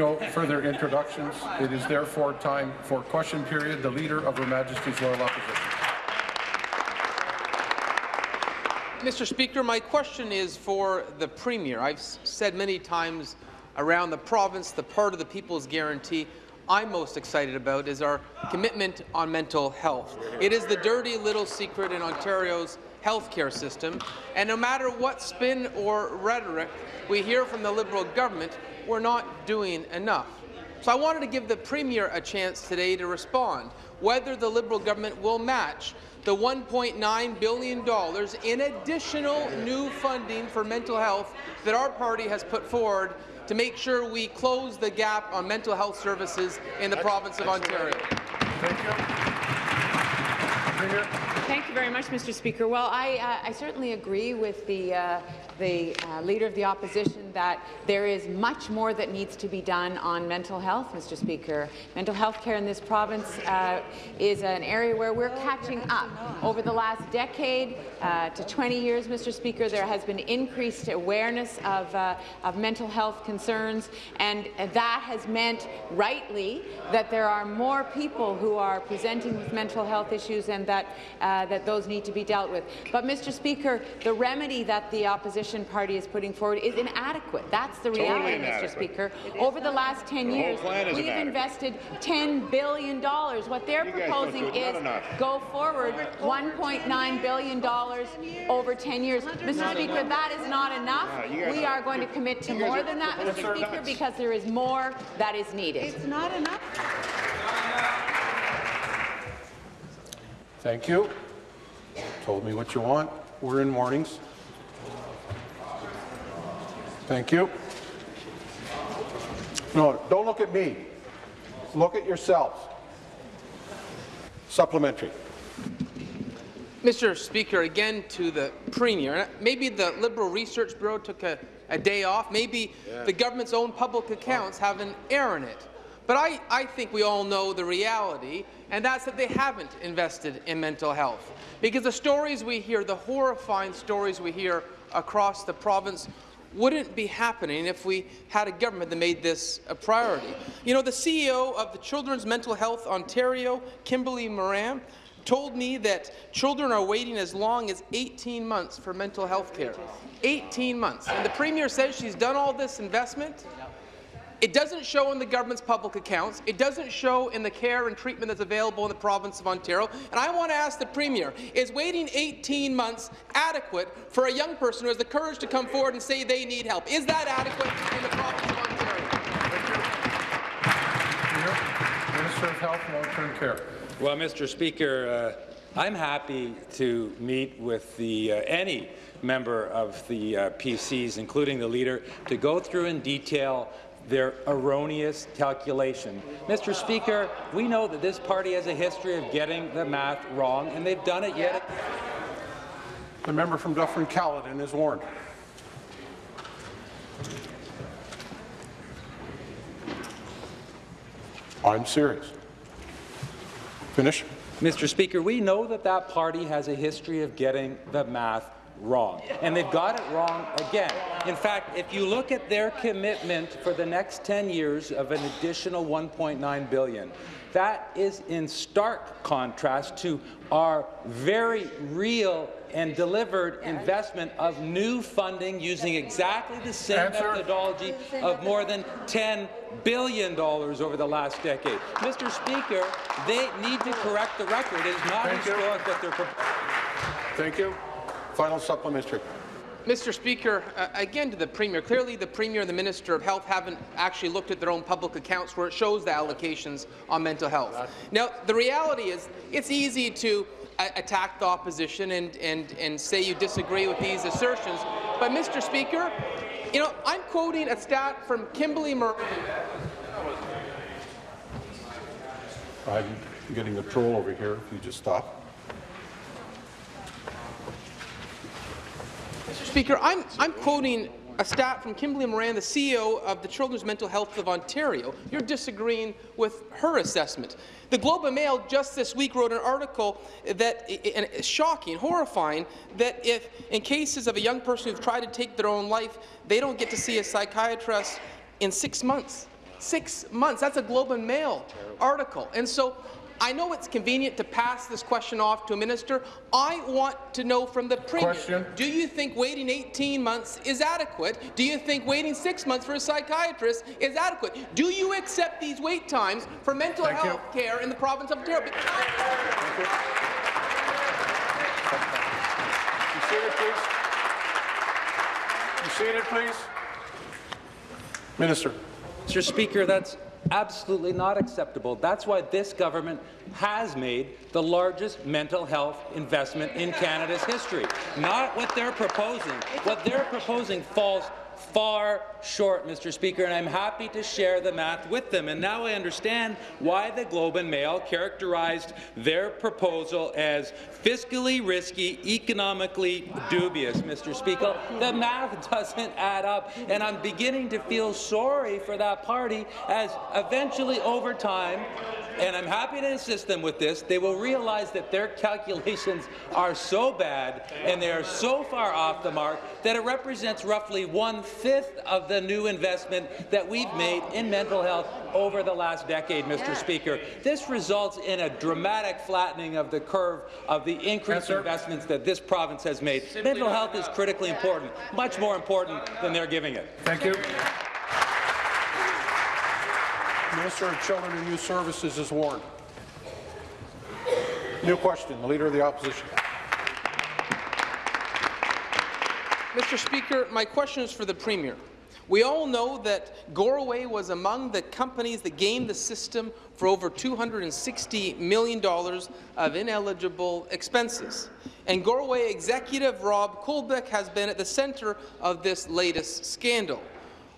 No further introductions. It is therefore time for question period. The Leader of Her Majesty's Loyal Opposition. Mr. Speaker, my question is for the Premier. I've said many times around the province, the part of the People's Guarantee I'm most excited about is our commitment on mental health. It is the dirty little secret in Ontario's healthcare system, and no matter what spin or rhetoric we hear from the Liberal government, we're not doing enough. So I wanted to give the Premier a chance today to respond whether the Liberal government will match the $1.9 billion in additional new funding for mental health that our party has put forward to make sure we close the gap on mental health services in the province of Ontario. Thank you. Thank you very much, Mr. Speaker. Well, I, uh, I certainly agree with the uh, the uh, Leader of the Opposition that there is much more that needs to be done on mental health, Mr. Speaker. Mental health care in this province uh, is an area where we're catching up. Over the last decade uh, to 20 years, Mr. Speaker, there has been increased awareness of, uh, of mental health concerns, and that has meant, rightly, that there are more people who are presenting with mental health issues and that, uh, that those need to be dealt with. But, Mr. Speaker, the remedy that the opposition opposition party is putting forward is inadequate. That's the reality, totally Mr. Speaker. Over the last 10 the years, we've inadequate. invested $10 billion. What they're you proposing is go forward $1.9 billion over 10 years. Mr. Speaker, enough. that is not enough. No, we are going to commit to more than that, Mr. Speaker, because there is more that is needed. It's not enough. Thank you. Told me what you want. We're in mornings. Thank you. No, don't look at me. Look at yourselves. Supplementary. Mr. Speaker, again to the Premier. Maybe the Liberal Research Bureau took a, a day off. Maybe yeah. the government's own public accounts have an error in it. But I, I think we all know the reality, and that's that they haven't invested in mental health. Because the stories we hear, the horrifying stories we hear across the province wouldn't be happening if we had a government that made this a priority. You know, the CEO of the Children's Mental Health Ontario, Kimberly Moran, told me that children are waiting as long as 18 months for mental health care. 18 months. And the Premier says she's done all this investment it doesn't show in the government's public accounts. It doesn't show in the care and treatment that's available in the province of Ontario. And I want to ask the Premier, is waiting 18 months adequate for a young person who has the courage to come forward and say they need help? Is that adequate in the province of Ontario? Minister of Health and Long-Term Care. Well, Mr. Speaker, uh, I'm happy to meet with the uh, any member of the uh, PCs, including the leader, to go through in detail their erroneous calculation. Mr. Speaker, we know that this party has a history of getting the math wrong, and they've done it yet. The member from Dufferin-Caledon is warned. I'm serious. Finish. Mr. Speaker, we know that that party has a history of getting the math wrong. And they've got it wrong again. In fact, if you look at their commitment for the next 10 years of an additional 1.9 billion, that is in stark contrast to our very real and delivered investment of new funding using exactly the same Answer. methodology of more than $10 billion over the last decade. Mr. Speaker, they need to correct the record. It is not Thank historic you. that they're proposing. Thank you. Final supplementary. Mr. Speaker, uh, again to the Premier, clearly the Premier and the Minister of Health haven't actually looked at their own public accounts where it shows the allocations on mental health. Now, the reality is it's easy to uh, attack the opposition and, and, and say you disagree with these assertions, but Mr. Speaker, you know, I'm quoting a stat from Kimberly Murray. I'm getting a troll over here, if you just stop. Speaker, I'm, I'm quoting a stat from Kimberly Moran, the CEO of the Children's Mental Health of Ontario. You're disagreeing with her assessment. The Globe and Mail just this week wrote an article that is shocking, horrifying, that if in cases of a young person who's tried to take their own life, they don't get to see a psychiatrist in six months. Six months. That's a Globe and Mail article. And so I know it's convenient to pass this question off to a minister. I want to know from the Premier, Question. do you think waiting 18 months is adequate? Do you think waiting six months for a psychiatrist is adequate? Do you accept these wait times for mental Thank you. health care in the province of Ontario? You seated, please. You seated, please. Minister. Mr. Speaker, that's absolutely not acceptable. That's why this government has made the largest mental health investment in Canada's history. Not what they're proposing. What they're proposing falls far short, Mr. Speaker, and I'm happy to share the math with them. And now I understand why the Globe and Mail characterized their proposal as fiscally risky, economically dubious, Mr. Speaker. The math doesn't add up, and I'm beginning to feel sorry for that party as eventually over time, and I'm happy to assist them with this, they will realize that their calculations are so bad and they are so far off the mark that it represents roughly one-fifth of the new investment that we've made in mental health over the last decade, Mr. Speaker. This results in a dramatic flattening of the curve of the increased Answer. investments that this province has made. mental health is critically important, much more important than they're giving it. Thank you. Minister of Children and Youth Services is warned. New question, the Leader of the Opposition. Mr. Speaker, my question is for the Premier. We all know that Goreway was among the companies that gamed the system for over $260 million of ineligible expenses. And Goreway executive Rob Colbeck has been at the centre of this latest scandal.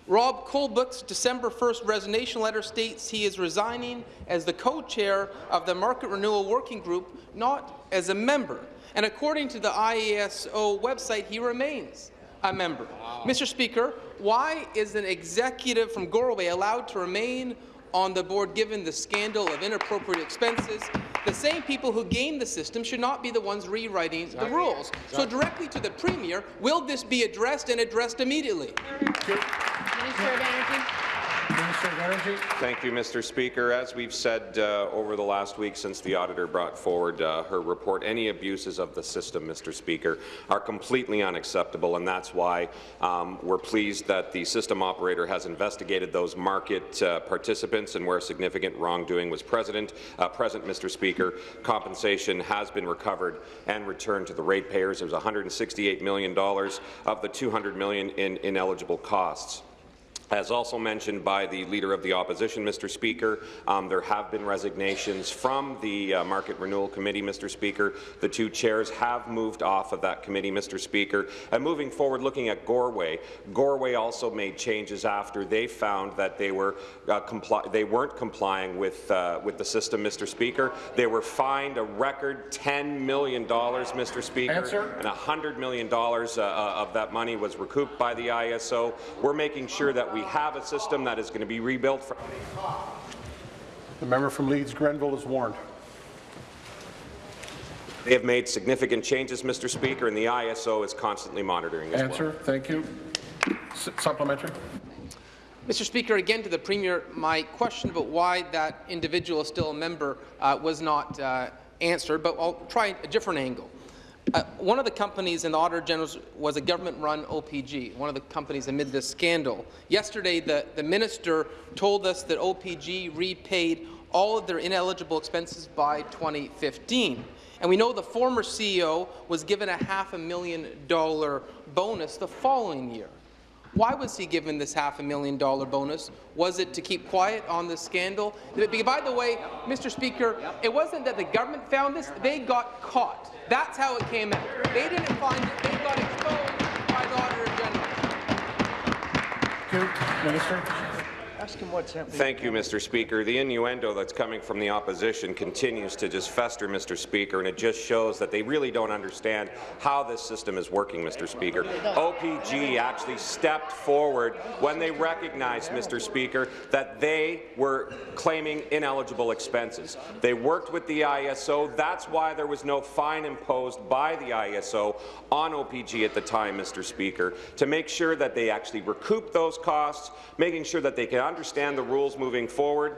Rob Colbeck's December 1st resignation letter states he is resigning as the co-chair of the Market Renewal Working Group, not as a member. And according to the IESO website, he remains a member. Mr. Speaker, why is an executive from Goreway allowed to remain on the board given the scandal of inappropriate expenses? The same people who game the system should not be the ones rewriting the rules. So directly to the Premier, will this be addressed and addressed immediately? Minister of Energy. Minister of Energy. Thank you, Mr. Speaker. As we've said uh, over the last week since the auditor brought forward uh, her report, any abuses of the system, Mr. Speaker, are completely unacceptable, and that's why um, we're pleased that the system operator has investigated those market uh, participants and where significant wrongdoing was present. Uh, present, Mr. Speaker, compensation has been recovered and returned to the ratepayers. There's $168 million of the 200 million in ineligible costs. As also mentioned by the Leader of the Opposition, Mr. Speaker, um, there have been resignations from the uh, Market Renewal Committee, Mr. Speaker. The two chairs have moved off of that committee, Mr. Speaker. And moving forward, looking at Goreway, Goreway also made changes after they found that they, were, uh, they weren't complying with, uh, with the system, Mr. Speaker. They were fined a record $10 million, Mr. Speaker, Answer. and $100 million uh, of that money was recouped by the ISO. We're making sure that we have a system that is going to be rebuilt. For The member from Leeds Grenville is warned. they have made significant changes, Mr. Speaker, and the ISO is constantly monitoring as well. Answer. Thank you. S- Supplementary. Mr. Speaker, again to the Premier, my question about why that individual is still a member uh, was not uh, answered, but I'll try a different angle. Uh, one of the companies in the Auditor General's was a government-run OPG, one of the companies amid this scandal. Yesterday, the, the minister told us that OPG repaid all of their ineligible expenses by 2015. And we know the former CEO was given a half a million dollar bonus the following year. Why was he given this half a million dollar bonus? Was it to keep quiet on the scandal? By the way, Mr. Speaker, it wasn't that the government found this, they got caught. That's how it came out. They didn't find it, they got exposed by the Auditor General. Minister. Ask him what's happening. Thank you, Mr. Speaker. The innuendo that's coming from the opposition continues to just fester, Mr. Speaker, and it just shows that they really don't understand how this system is working, Mr. Speaker. OPG actually stepped forward when they recognized, Mr. Speaker, that they were claiming ineligible expenses. They worked with the ISO. That's why there was no fine imposed by the ISO on OPG at the time, Mr. Speaker, to make sure that they actually recoup those costs, making sure that they can understand the rules moving forward.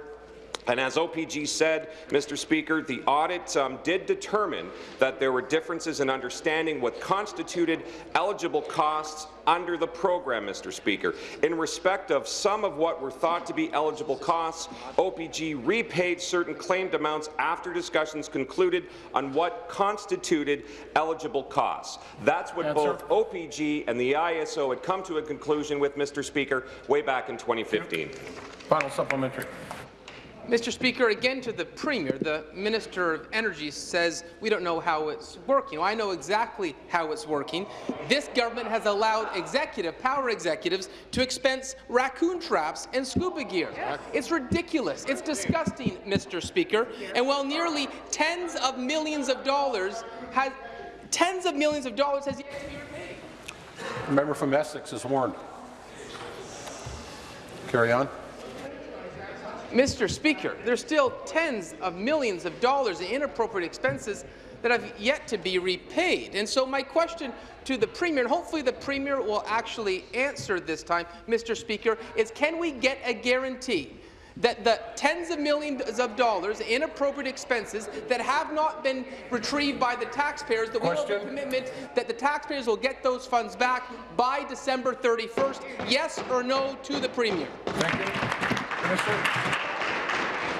And as OPG said, Mr. Speaker, the audit um, did determine that there were differences in understanding what constituted eligible costs under the program, Mr. Speaker. In respect of some of what were thought to be eligible costs, OPG repaid certain claimed amounts after discussions concluded on what constituted eligible costs. That's what Answer. both OPG and the ISO had come to a conclusion with, Mr. Speaker, way back in 2015. Final supplementary. Mr. Speaker, again to the Premier, the Minister of Energy says we don't know how it's working. Well, I know exactly how it's working. This government has allowed executive, power executives to expense raccoon traps and scuba gear. It's ridiculous. It's disgusting, Mr. Speaker. And while nearly tens of millions of dollars has tens of millions of dollars has yet to be repaid. The member from Essex is warned. Carry on. Mr. Speaker, there's still tens of millions of dollars in inappropriate expenses that have yet to be repaid. And so my question to the Premier, and hopefully the Premier will actually answer this time, Mr. Speaker, is can we get a guarantee that the tens of millions of dollars in inappropriate expenses that have not been retrieved by the taxpayers, that we have a commitment that the taxpayers will get those funds back by December 31st? Yes or no to the Premier? Thank you. Minister.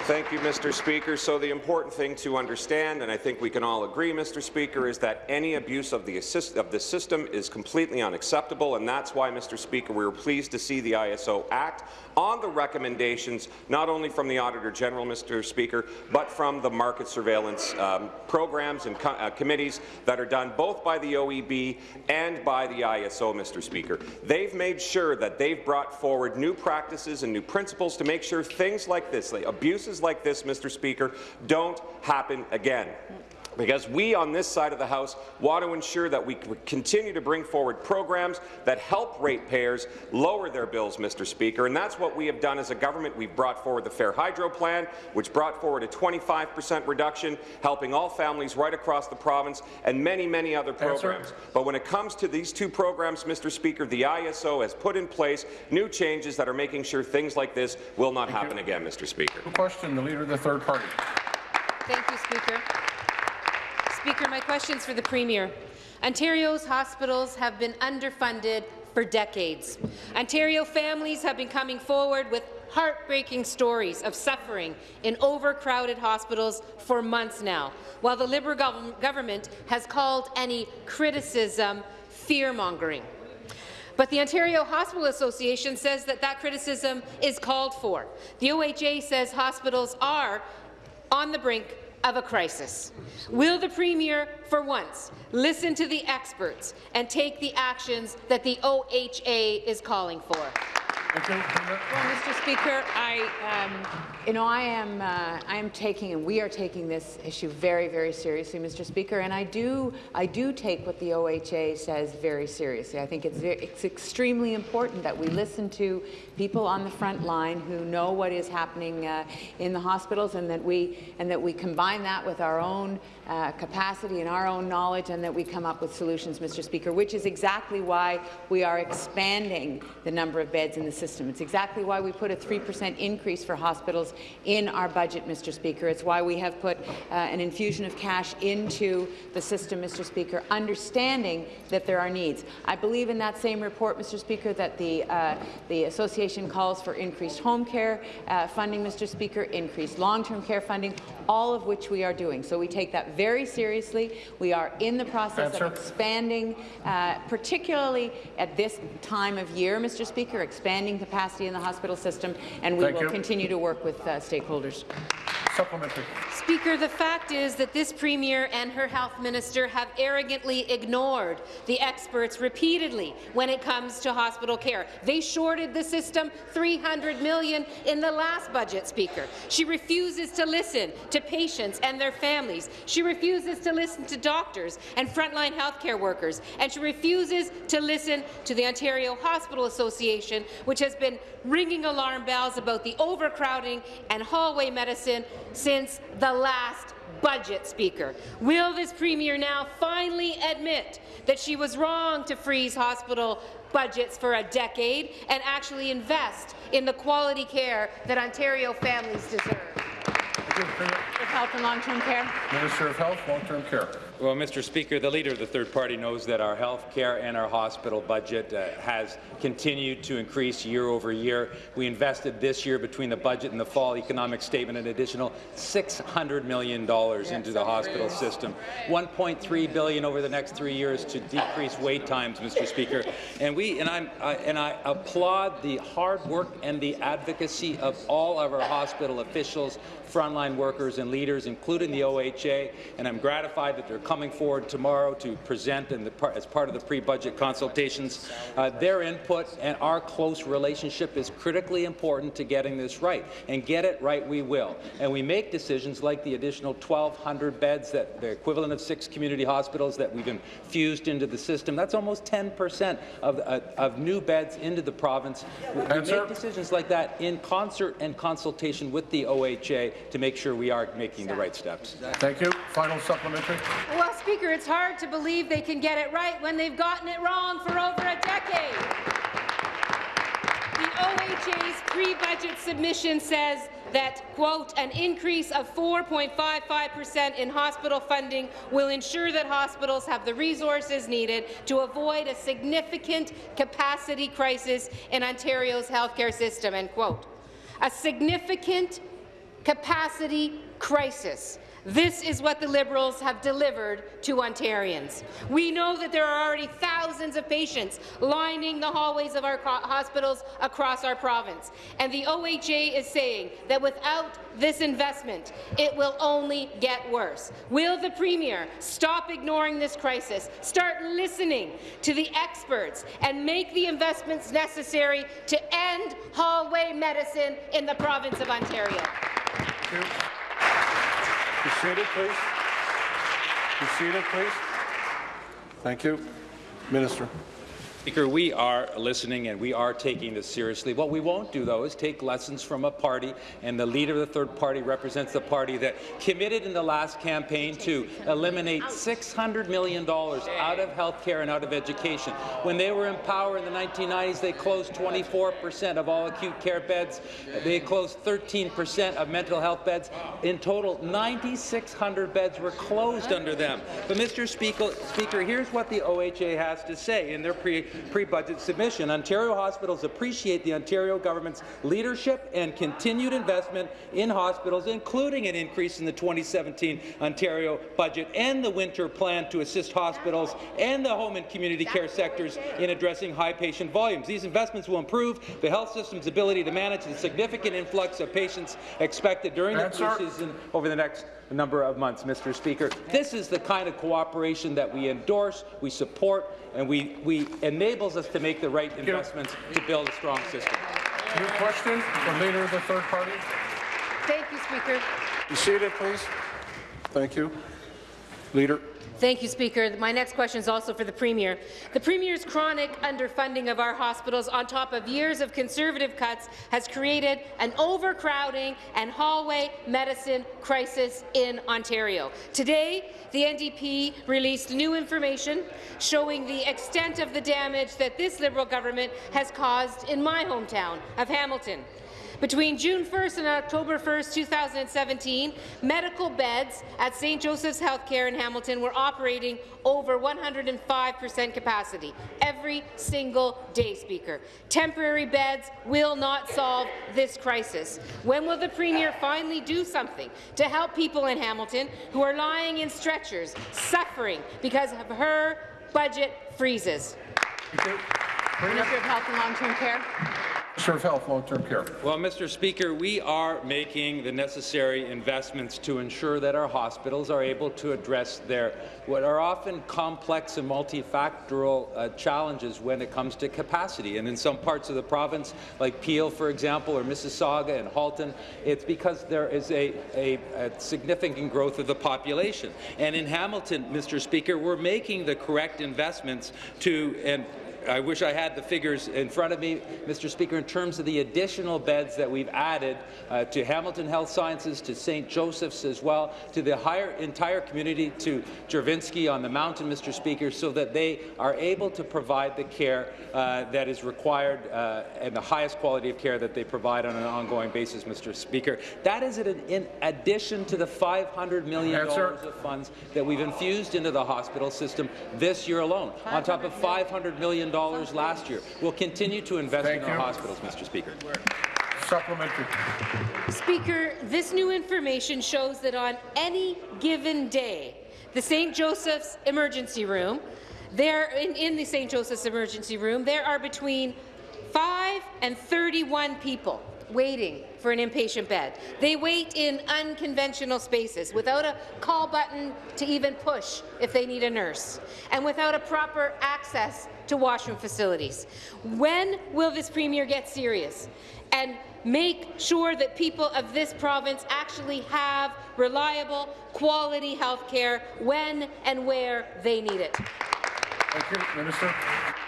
Thank you, Mr. Speaker. So the important thing to understand, and I think we can all agree, Mr. Speaker, is that any abuse of the, assist of the system is completely unacceptable, and that's why, Mr. Speaker, we were pleased to see the ISO act on the recommendations not only from the Auditor General, Mr. Speaker, but from the market surveillance um, programs and co uh, committees that are done both by the OEB and by the ISO, Mr. Speaker. They've made sure that they've brought forward new practices and new principles to make sure things like this, like abuses like this, Mr. Speaker, don't happen again because we on this side of the House want to ensure that we continue to bring forward programs that help ratepayers lower their bills, Mr. Speaker, and that's what we have done as a government. We've brought forward the Fair Hydro Plan, which brought forward a 25 percent reduction, helping all families right across the province, and many, many other programs. But when it comes to these two programs, Mr. Speaker, the ISO has put in place new changes that are making sure things like this will not happen again, Mr. Speaker. Question, the Leader of the Third Party. Thank you, Speaker. Speaker, my question's for the Premier. Ontario's hospitals have been underfunded for decades. Ontario families have been coming forward with heartbreaking stories of suffering in overcrowded hospitals for months now, while the Liberal gov government has called any criticism fear-mongering. But the Ontario Hospital Association says that that criticism is called for. The OHA says hospitals are on the brink of a crisis. Will the Premier, for once, listen to the experts and take the actions that the OHA is calling for? Thank you. Well, Mr. Speaker, I, um, you know, I am, uh, I am taking, and we are taking this issue very, very seriously, Mr. Speaker, and I do, I do take what the OHA says very seriously. I think it's, it's extremely important that we listen to people on the front line who know what is happening uh, in the hospitals, and that we, and that we combine that with our own uh, capacity and our own knowledge, and that we come up with solutions, Mr. Speaker, which is exactly why we are expanding the number of beds in the system. It's exactly why we put a 3% increase for hospitals in our budget, Mr. Speaker. It's why we have put uh, an infusion of cash into the system, Mr. Speaker, understanding that there are needs. I believe in that same report, Mr. Speaker, that the, uh, the association calls for increased home care uh, funding, Mr. Speaker, increased long-term care funding, all of which we are doing. So we take that very seriously. We are in the process Answer. of expanding, uh, particularly at this time of year, Mr. Speaker, expanding capacity in the hospital system, and we Thank will you. continue to work with uh, stakeholders. Supplementary. Speaker, the fact is that this Premier and her Health Minister have arrogantly ignored the experts repeatedly when it comes to hospital care. They shorted the system 300 million in the last budget, Speaker. She refuses to listen to patients and their families. She refuses to listen to doctors and frontline healthcare workers. And she refuses to listen to the Ontario Hospital Association, which has been ringing alarm bells about the overcrowding and hallway medicine since the last budget, Speaker. Will this Premier now finally admit that she was wrong to freeze hospital budgets for a decade and actually invest in the quality care that Ontario families deserve. Of Health and Long-Term Care. Minister of Health, Long-Term Care. Well, Mr. Speaker, the Leader of the third party knows that our health care and our hospital budget uh, has continued to increase year over year. We invested this year between the budget and the fall economic statement an additional $600 million into the hospital system, 1.3 billion over the next three years to decrease wait times, Mr. Speaker. And we and, I'm, I, and I applaud the hard work and the advocacy of all of our hospital officials, frontline workers and leaders, including the OHA, and I'm gratified that they're coming forward tomorrow to present in the, as part of the pre-budget consultations. Uh, their input and our close relationship is critically important to getting this right, and get it right we will. And we make decisions like the additional 1,200 beds, that the equivalent of six community hospitals that we've infused into the system. That's almost 10 percent of, uh, of new beds into the province. We, we make decisions like that in concert and consultation with the OHA to make sure we are making the right steps. Thank you. Final supplementary. Well, Speaker, it's hard to believe they can get it right when they've gotten it wrong for over a decade. The OHA's pre-budget submission says that, quote, an increase of 4.55% in hospital funding will ensure that hospitals have the resources needed to avoid a significant capacity crisis in Ontario's healthcare system, end quote. A significant capacity crisis. This is what the Liberals have delivered to Ontarians. We know that there are already thousands of patients lining the hallways of our hospitals across our province, and the OHA is saying that without this investment, it will only get worse. Will the Premier stop ignoring this crisis, start listening to the experts, and make the investments necessary to end hallway medicine in the province of Ontario? Be seated, please. Be seated, please. Thank you. Minister. Speaker, we are listening and we are taking this seriously. What we won't do, though, is take lessons from a party, and the leader of the third party represents the party that committed in the last campaign to eliminate $600 million out of health care and out of education. When they were in power in the 1990s, they closed 24 percent of all acute care beds. They closed 13 percent of mental health beds. In total, 9,600 beds were closed under them. But, Mr. Speaker, Speaker here's what the OHA has to say in their pre pre-budget submission. Ontario hospitals appreciate the Ontario government's leadership and continued investment in hospitals, including an increase in the 2017 Ontario budget and the winter plan to assist hospitals and the home and community care sectors in addressing high patient volumes. These investments will improve the health system's ability to manage the significant influx of patients expected during the flu season over the next number of months, Mr. Speaker. This is the kind of cooperation that we endorse, we support, and we, we enables us to make the right investments to build a strong system. New question from leader of the third party. Thank you, Speaker. Be seated, please. Thank you. Leader. Thank you, Speaker. My next question is also for the Premier. The Premier's chronic underfunding of our hospitals on top of years of Conservative cuts has created an overcrowding and hallway medicine crisis in Ontario. Today, the NDP released new information showing the extent of the damage that this Liberal government has caused in my hometown of Hamilton. Between June 1st and October 1st, 2017, medical beds at St. Joseph's Healthcare in Hamilton were operating over 105% capacity every single day, Speaker. Temporary beds will not solve this crisis. When will the Premier finally do something to help people in Hamilton who are lying in stretchers, suffering because of her budget freezes? Minister of Health and Long-Term Care. Minister of Health, Long-Term Care. Well, Mr. Speaker, we are making the necessary investments to ensure that our hospitals are able to address their what are often complex and multifactorial uh, challenges when it comes to capacity. And in some parts of the province, like Peel, for example, or Mississauga and Halton, it's because there is a, a, a significant growth of the population. And in Hamilton, Mr. Speaker, we're making the correct investments to and I wish I had the figures in front of me, Mr. Speaker, in terms of the additional beds that we've added uh, to Hamilton Health Sciences, to St. Joseph's as well, to the higher, entire community, to Juravinski on the mountain, Mr. Speaker, so that they are able to provide the care uh, that is required uh, and the highest quality of care that they provide on an ongoing basis, Mr. Speaker. That is in, in addition to the $500 million Answer. of funds that we've infused into the hospital system this year alone, on top of $500 million last year. We'll continue to invest Thank in our you. hospitals, Mr. Speaker. Supplementary. Speaker, this new information shows that on any given day, the St. Joseph's Emergency Room, there in, in the St. Joseph's Emergency Room, there are between 5 and 31 people waiting for an inpatient bed. They wait in unconventional spaces without a call button to even push if they need a nurse, and without a proper access to washroom facilities. When will this Premier get serious and make sure that people of this province actually have reliable, quality health care when and where they need it? Thank you. Minister.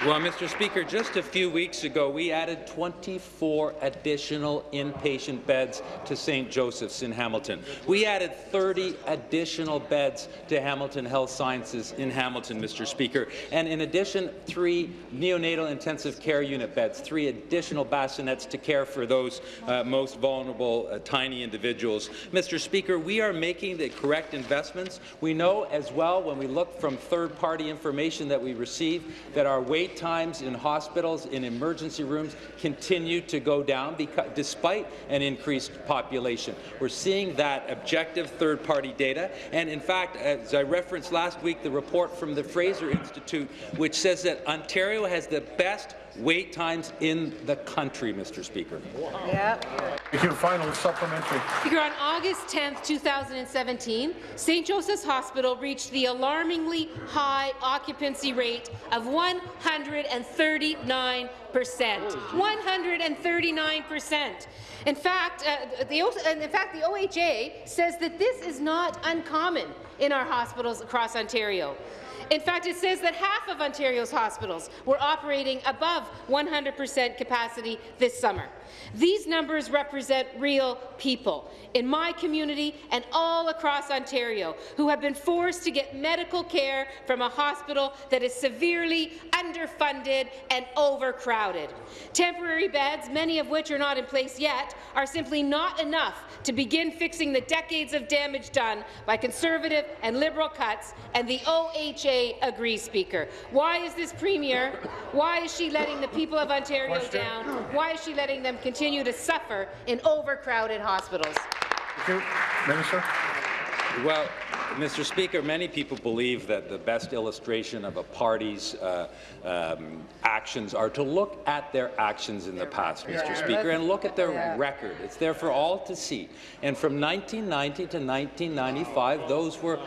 Well, Mr. Speaker, just a few weeks ago, we added 24 additional inpatient beds to St. Joseph's in Hamilton. We added 30 additional beds to Hamilton Health Sciences in Hamilton, Mr. Speaker. And in addition, three neonatal intensive care unit beds, three additional bassinets to care for those uh, most vulnerable, uh, tiny individuals. Mr. Speaker, we are making the correct investments. We know as well, when we look from third-party information that we receive, that our wait times in hospitals, in emergency rooms, continue to go down because, despite an increased population. We're seeing that objective third-party data, and in fact, as I referenced last week, the report from the Fraser Institute, which says that Ontario has the best wait times in the country, Mr. Speaker. Thank you. Final supplementary. Speaker, on August 10, 2017, St. Joseph's Hospital reached the alarmingly high occupancy rate of 139 percent. 139 percent. In fact, uh, the, O- in fact, the OHA says that this is not uncommon in our hospitals across Ontario. In fact, it says that half of Ontario's hospitals were operating above 100% capacity this summer. These numbers represent real people in my community and all across Ontario who have been forced to get medical care from a hospital that is severely underfunded and overcrowded. Temporary beds, many of which are not in place yet, are simply not enough to begin fixing the decades of damage done by Conservative and Liberal cuts, and the OHA agrees, Speaker. Why is this Premier, why is she letting the people of Ontario Question. down? Why is she letting them continue to suffer in overcrowded hospitals? Thank you. Minister. Well, Mr. Speaker, many people believe that the best illustration of a party's uh, um, actions are to look at their actions in the past, Mr. Speaker, and look at their record. It's there for all to see. And from 1990 to 1995, those were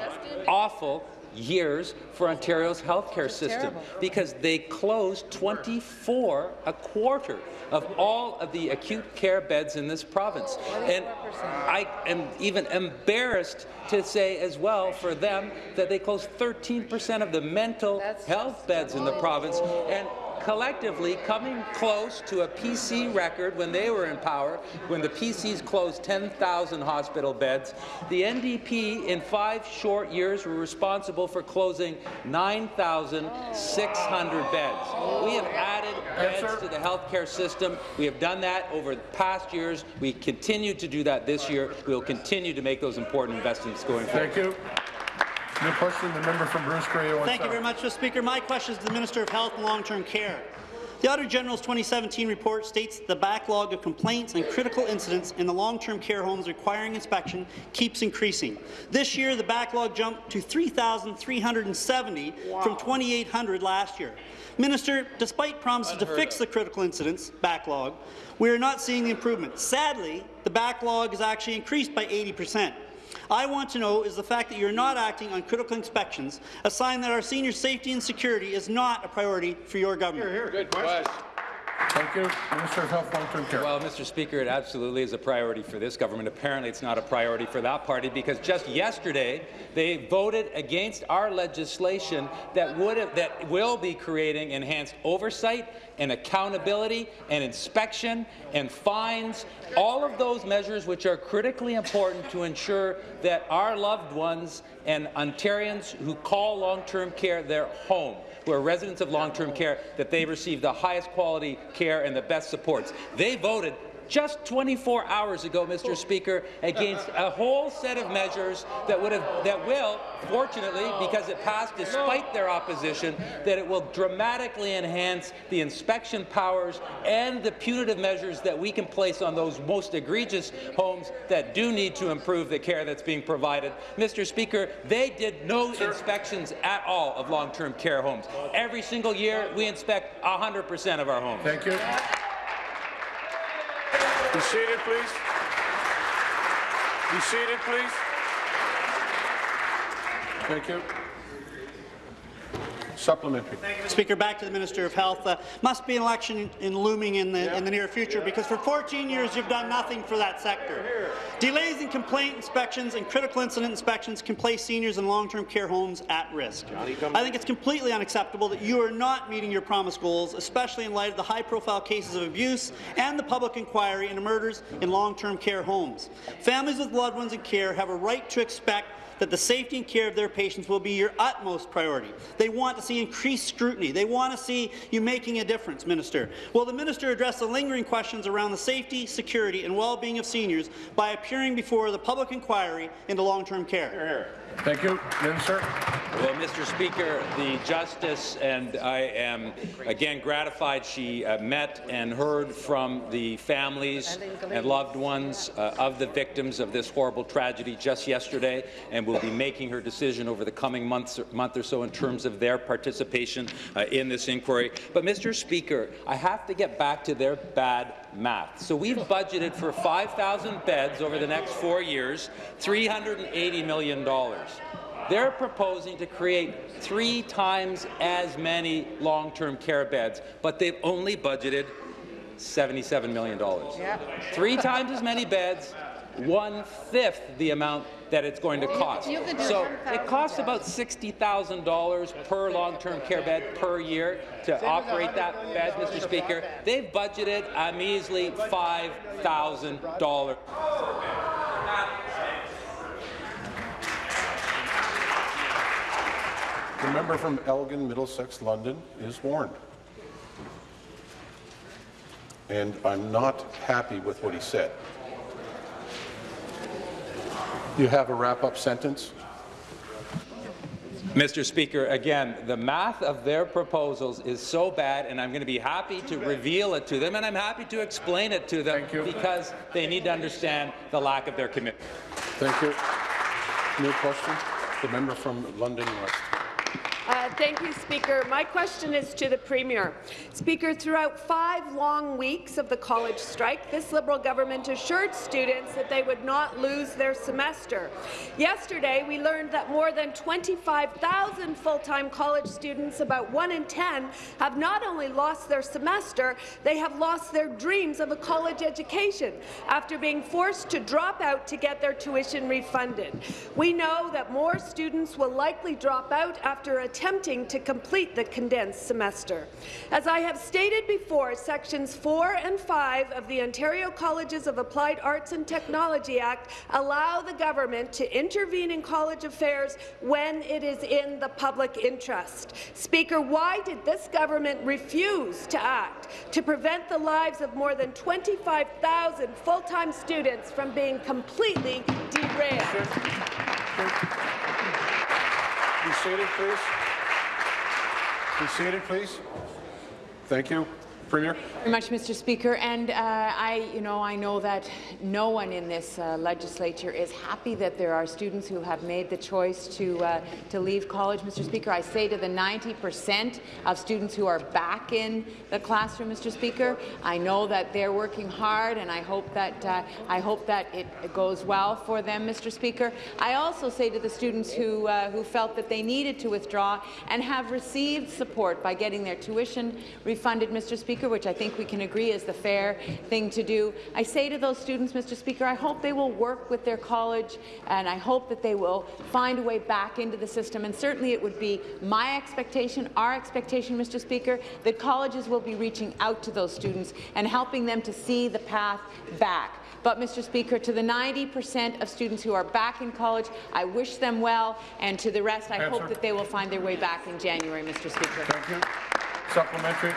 awful years for Ontario's healthcare system because they closed 24 a quarter of all of the acute care beds in this province. And I am even embarrassed to say as well for them that they closed 13% of the mental health beds in the province. And collectively coming close to a PC record when they were in power, when the PCs closed 10,000 hospital beds. The NDP, in five short years, were responsible for closing 9,600 beds. We have added beds to the healthcare system. We have done that over the past years. We continue to do that this year. We will continue to make those important investments going forward. Thank you. New question, the member from Bruce Grey, Thank you very much, Mr. Speaker. My question is to the Minister of Health and Long-Term Care. The Auditor General's 2017 report states that the backlog of complaints and critical incidents in the long-term care homes requiring inspection keeps increasing. This year, the backlog jumped to 3,370 from 2,800 last year. Minister, despite promises to fix the critical incidents backlog, we are not seeing the improvement. Sadly, the backlog has actually increased by 80 percent. I want to know is the fact that you're not acting on critical inspections a sign that our senior safety and security is not a priority for your government? Here, here. Good question. Thank you. Minister of Health, Long-Term Care. Well, Mr. Speaker, it absolutely is a priority for this government. Apparently, it's not a priority for that party because just yesterday they voted against our legislation that would have, that will be creating enhanced oversight and accountability and inspection and fines, all of those measures which are critically important to ensure that our loved ones and Ontarians who call long-term care their home who are residents of long-term care, that they receive the highest quality care and the best supports. They voted just 24 hours ago, Mr. Speaker, against a whole set of measures that would have, that will, fortunately, because it passed despite their opposition, that it will dramatically enhance the inspection powers and the punitive measures that we can place on those most egregious homes that do need to improve the care that's being provided. Mr. Speaker, they did no inspections at all of long-term care homes. Every single year, we inspect 100% of our homes. Thank you. Be seated, please. Be seated, please. Thank you. Supplementary. Speaker, back to the Minister of Health. Uh, must be an election in looming in the, in the near future because for 14 years you've done nothing for that sector. Delays in complaint inspections and critical incident inspections can place seniors in long-term care homes at risk. I think it's completely unacceptable that you are not meeting your promised goals, especially in light of the high-profile cases of abuse and the public inquiry into murders in long-term care homes. Families with loved ones in care have a right to expect that the safety and care of their patients will be your utmost priority. They want to see increased scrutiny. They want to see you making a difference, Minister. Will the Minister address the lingering questions around the safety, security and well-being of seniors by appearing before the public inquiry into long-term care? Thank you. Minister. Well, Mr. Speaker, the Justice and I am again gratified she uh, met and heard from the families and loved ones uh, of the victims of this horrible tragedy just yesterday and will be making her decision over the coming months, month or so in terms of their participation uh, in this inquiry. But, Mr. Speaker, I have to get back to their bad math. So we've budgeted for 5,000 beds over the next four years, $380 million. They're proposing to create three times as many long-term care beds, but they've only budgeted $77 million. Yeah. Three times as many beds, one-fifth the amount that it's going to cost. So it costs about $60,000 per long-term care bed per year to operate that bed, Mr. Speaker. They've budgeted a measly $5,000. The member from Elgin, Middlesex, London is warned. And I'm not happy with what he said. You have a wrap-up sentence? Mr. Speaker, again, the math of their proposals is so bad, and I'm going to be happy to reveal it to them, and I'm happy to explain it to them because they need to understand the lack of their commitment. Thank you. New question? The member from London West. Thank you, Speaker. My question is to the Premier. Speaker, throughout five long weeks of the college strike, this Liberal government assured students that they would not lose their semester. Yesterday, we learned that more than 25,000 full-time college students, about 1 in 10, have not only lost their semester, they have lost their dreams of a college education after being forced to drop out to get their tuition refunded. We know that more students will likely drop out after a attempting to complete the condensed semester. As I have stated before, Sections 4 and 5 of the Ontario Colleges of Applied Arts and Technology Act allow the government to intervene in college affairs when it is in the public interest. Speaker, why did this government refuse to act to prevent the lives of more than 25,000 full-time students from being completely derailed? Be seated, please. Be seated, please. Thank you. Premier. Very much, Mr. Speaker. And uh, I, you know, I know that no one in this uh, legislature is happy that there are students who have made the choice to uh, to leave college, Mr. Speaker. I say to the 90% of students who are back in the classroom, Mr. Speaker, I know that they're working hard, and I hope that uh, I hope that it goes well for them, Mr. Speaker. I also say to the students who uh, who felt that they needed to withdraw and have received support by getting their tuition refunded, Mr. Speaker. Speaker, which I think we can agree is the fair thing to do. I say to those students, Mr. Speaker, I hope they will work with their college, and I hope that they will find a way back into the system. And certainly it would be my expectation, our expectation, Mr. Speaker, that colleges will be reaching out to those students and helping them to see the path back. But, Mr. Speaker, to the 90% of students who are back in college, I wish them well, and to the rest, I Answer. hope that they will find their way back in January, Mr. Speaker. Thank you. Supplementary.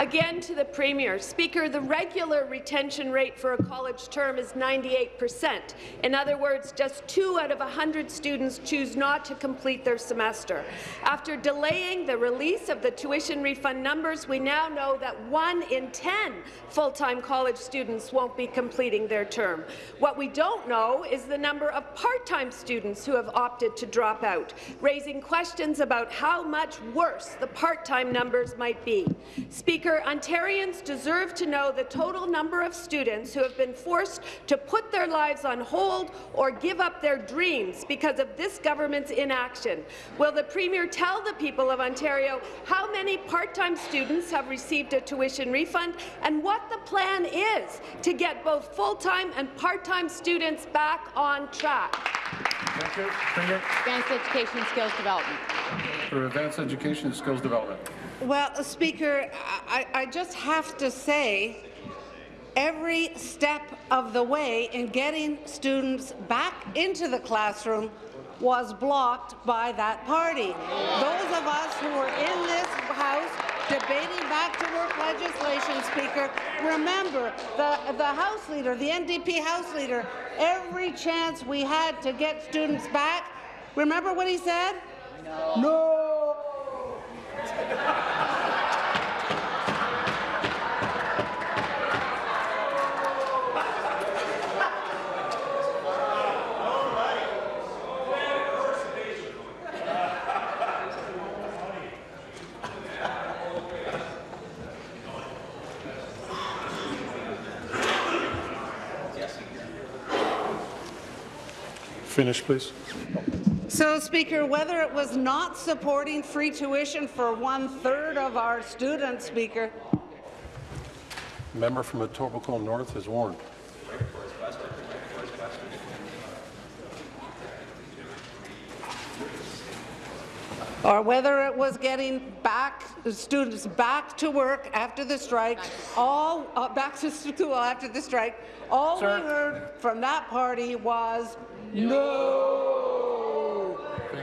Again to the Premier. Speaker, the regular retention rate for a college term is 98 percent. In other words, just two out of 100 students choose not to complete their semester. After delaying the release of the tuition refund numbers, we now know that one in 10 full-time college students won't be completing their term. What we don't know is the number of part-time students who have opted to drop out, raising questions about how much worse the part-time numbers might be. Speaker, Ontarians deserve to know the total number of students who have been forced to put their lives on hold or give up their dreams because of this government's inaction. Will the Premier tell the people of Ontario how many part-time students have received a tuition refund and what the plan is to get both full-time and part-time students back on track? Thank you. Premier. Advanced Education and Skills Development. For advanced education and skills development. Well, Speaker, I, I just have to say, every step of the way in getting students back into the classroom was blocked by that party. Those of us who were in this House debating back-to-work legislation, Speaker, remember the, the House Leader, the NDP House Leader, every chance we had to get students back, remember what he said? No. no. Finish, please. So, Speaker, whether it was not supporting free tuition for one-third of our students, Speaker, Member from Etobicoke North is warned. or whether it was getting back students back to work after the strike, all uh, back to school after the strike, all Sir. we heard from that party was no.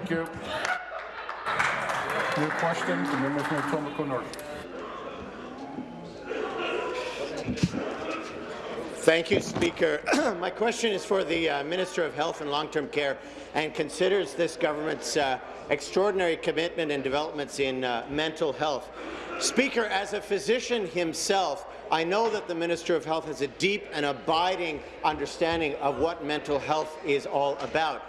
Thank you. New question, the member from Etobicoke North. Thank you, Speaker. My question is for the uh, Minister of Health and Long-Term Care and considers this government's uh, extraordinary commitment and developments in uh, mental health. Speaker, as a physician himself, I know that the Minister of Health has a deep and abiding understanding of what mental health is all about.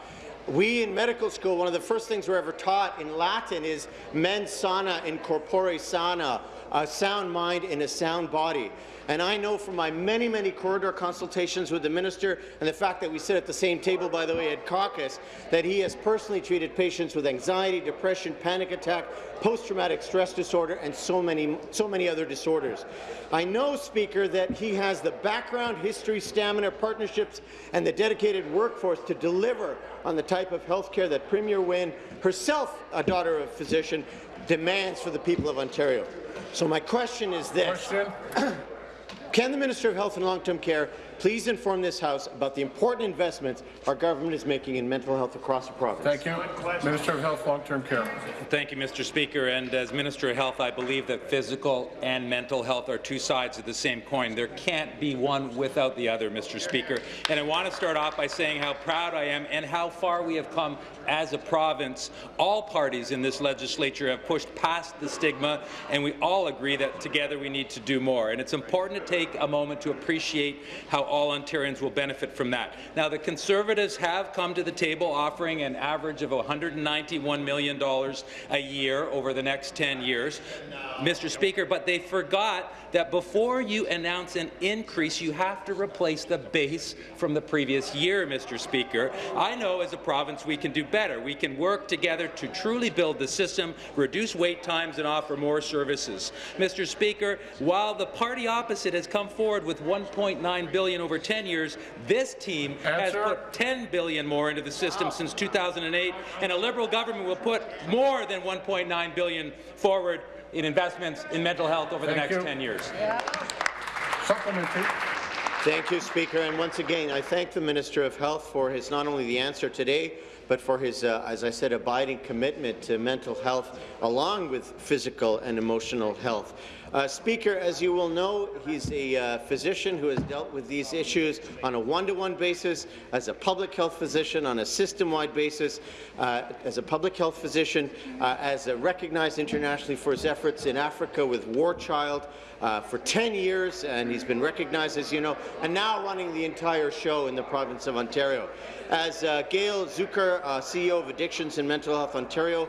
We in medical school, one of the first things we're ever taught in Latin is mens sana in corpore sana, a sound mind in a sound body. And I know from my many, many corridor consultations with the minister and the fact that we sit at the same table, by the way, at caucus, that he has personally treated patients with anxiety, depression, panic attack, post-traumatic stress disorder, and so many, so many other disorders. I know, Speaker, that he has the background, history, stamina, partnerships, and the dedicated workforce to deliver on the type of health care that Premier Wynne, herself a daughter of a physician, demands for the people of Ontario. So my question is this. Question. Can the Minister of Health and Long-Term Care please inform this House about the important investments our government is making in mental health across the province? Thank you. Minister of Health, Long-Term Care. Thank you, Mr. Speaker. And as Minister of Health, I believe that physical and mental health are two sides of the same coin. There can't be one without the other, Mr. Speaker. And I want to start off by saying how proud I am and how far we have come as a province. All parties in this legislature have pushed past the stigma, and we all agree that together we need to do more. And it's important to take a moment to appreciate how all Ontarians will benefit from that. Now, the Conservatives have come to the table offering an average of $191 million a year over the next 10 years, Mr. Speaker, but they forgot that before you announce an increase, you have to replace the base from the previous year, Mr. Speaker. I know as a province we can do better. We can work together to truly build the system, reduce wait times, and offer more services. Mr. Speaker, while the party opposite has come forward with 1.9 billion over 10 years, this team has put 10 billion more into the system since 2008, and a Liberal government will put more than 1.9 billion forward in investments in mental health over the next you. 10 years. Supplementary. Thank you, Speaker. And once again, I thank the Minister of Health for his not only the answer today, but for his, uh, as I said, abiding commitment to mental health, along with physical and emotional health. Uh, Speaker, as you will know, he's a uh, physician who has dealt with these issues on a one-to-one basis, as a public health physician on a system-wide basis, uh, as a public health physician, uh, as a recognized internationally for his efforts in Africa with War Child uh, for 10 years, and he's been recognized, as you know, and now running the entire show in the province of Ontario. As uh, Gail Czukar, CEO of Addictions and Mental Health Ontario,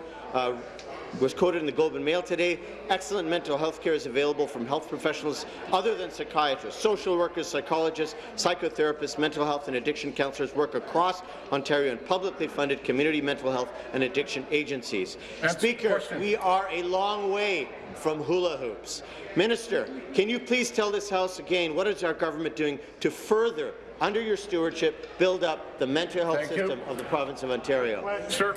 was quoted in the Globe and Mail today, excellent mental health care is available from health professionals other than psychiatrists. Social workers, psychologists, psychotherapists, mental health and addiction counselors work across Ontario in publicly funded community mental health and addiction agencies. Answer Speaker, we are a long way from hula hoops. Minister, can you please tell this House again what is our government doing to further, under your stewardship, build up the mental health Thank you. system of the province of Ontario? Sir.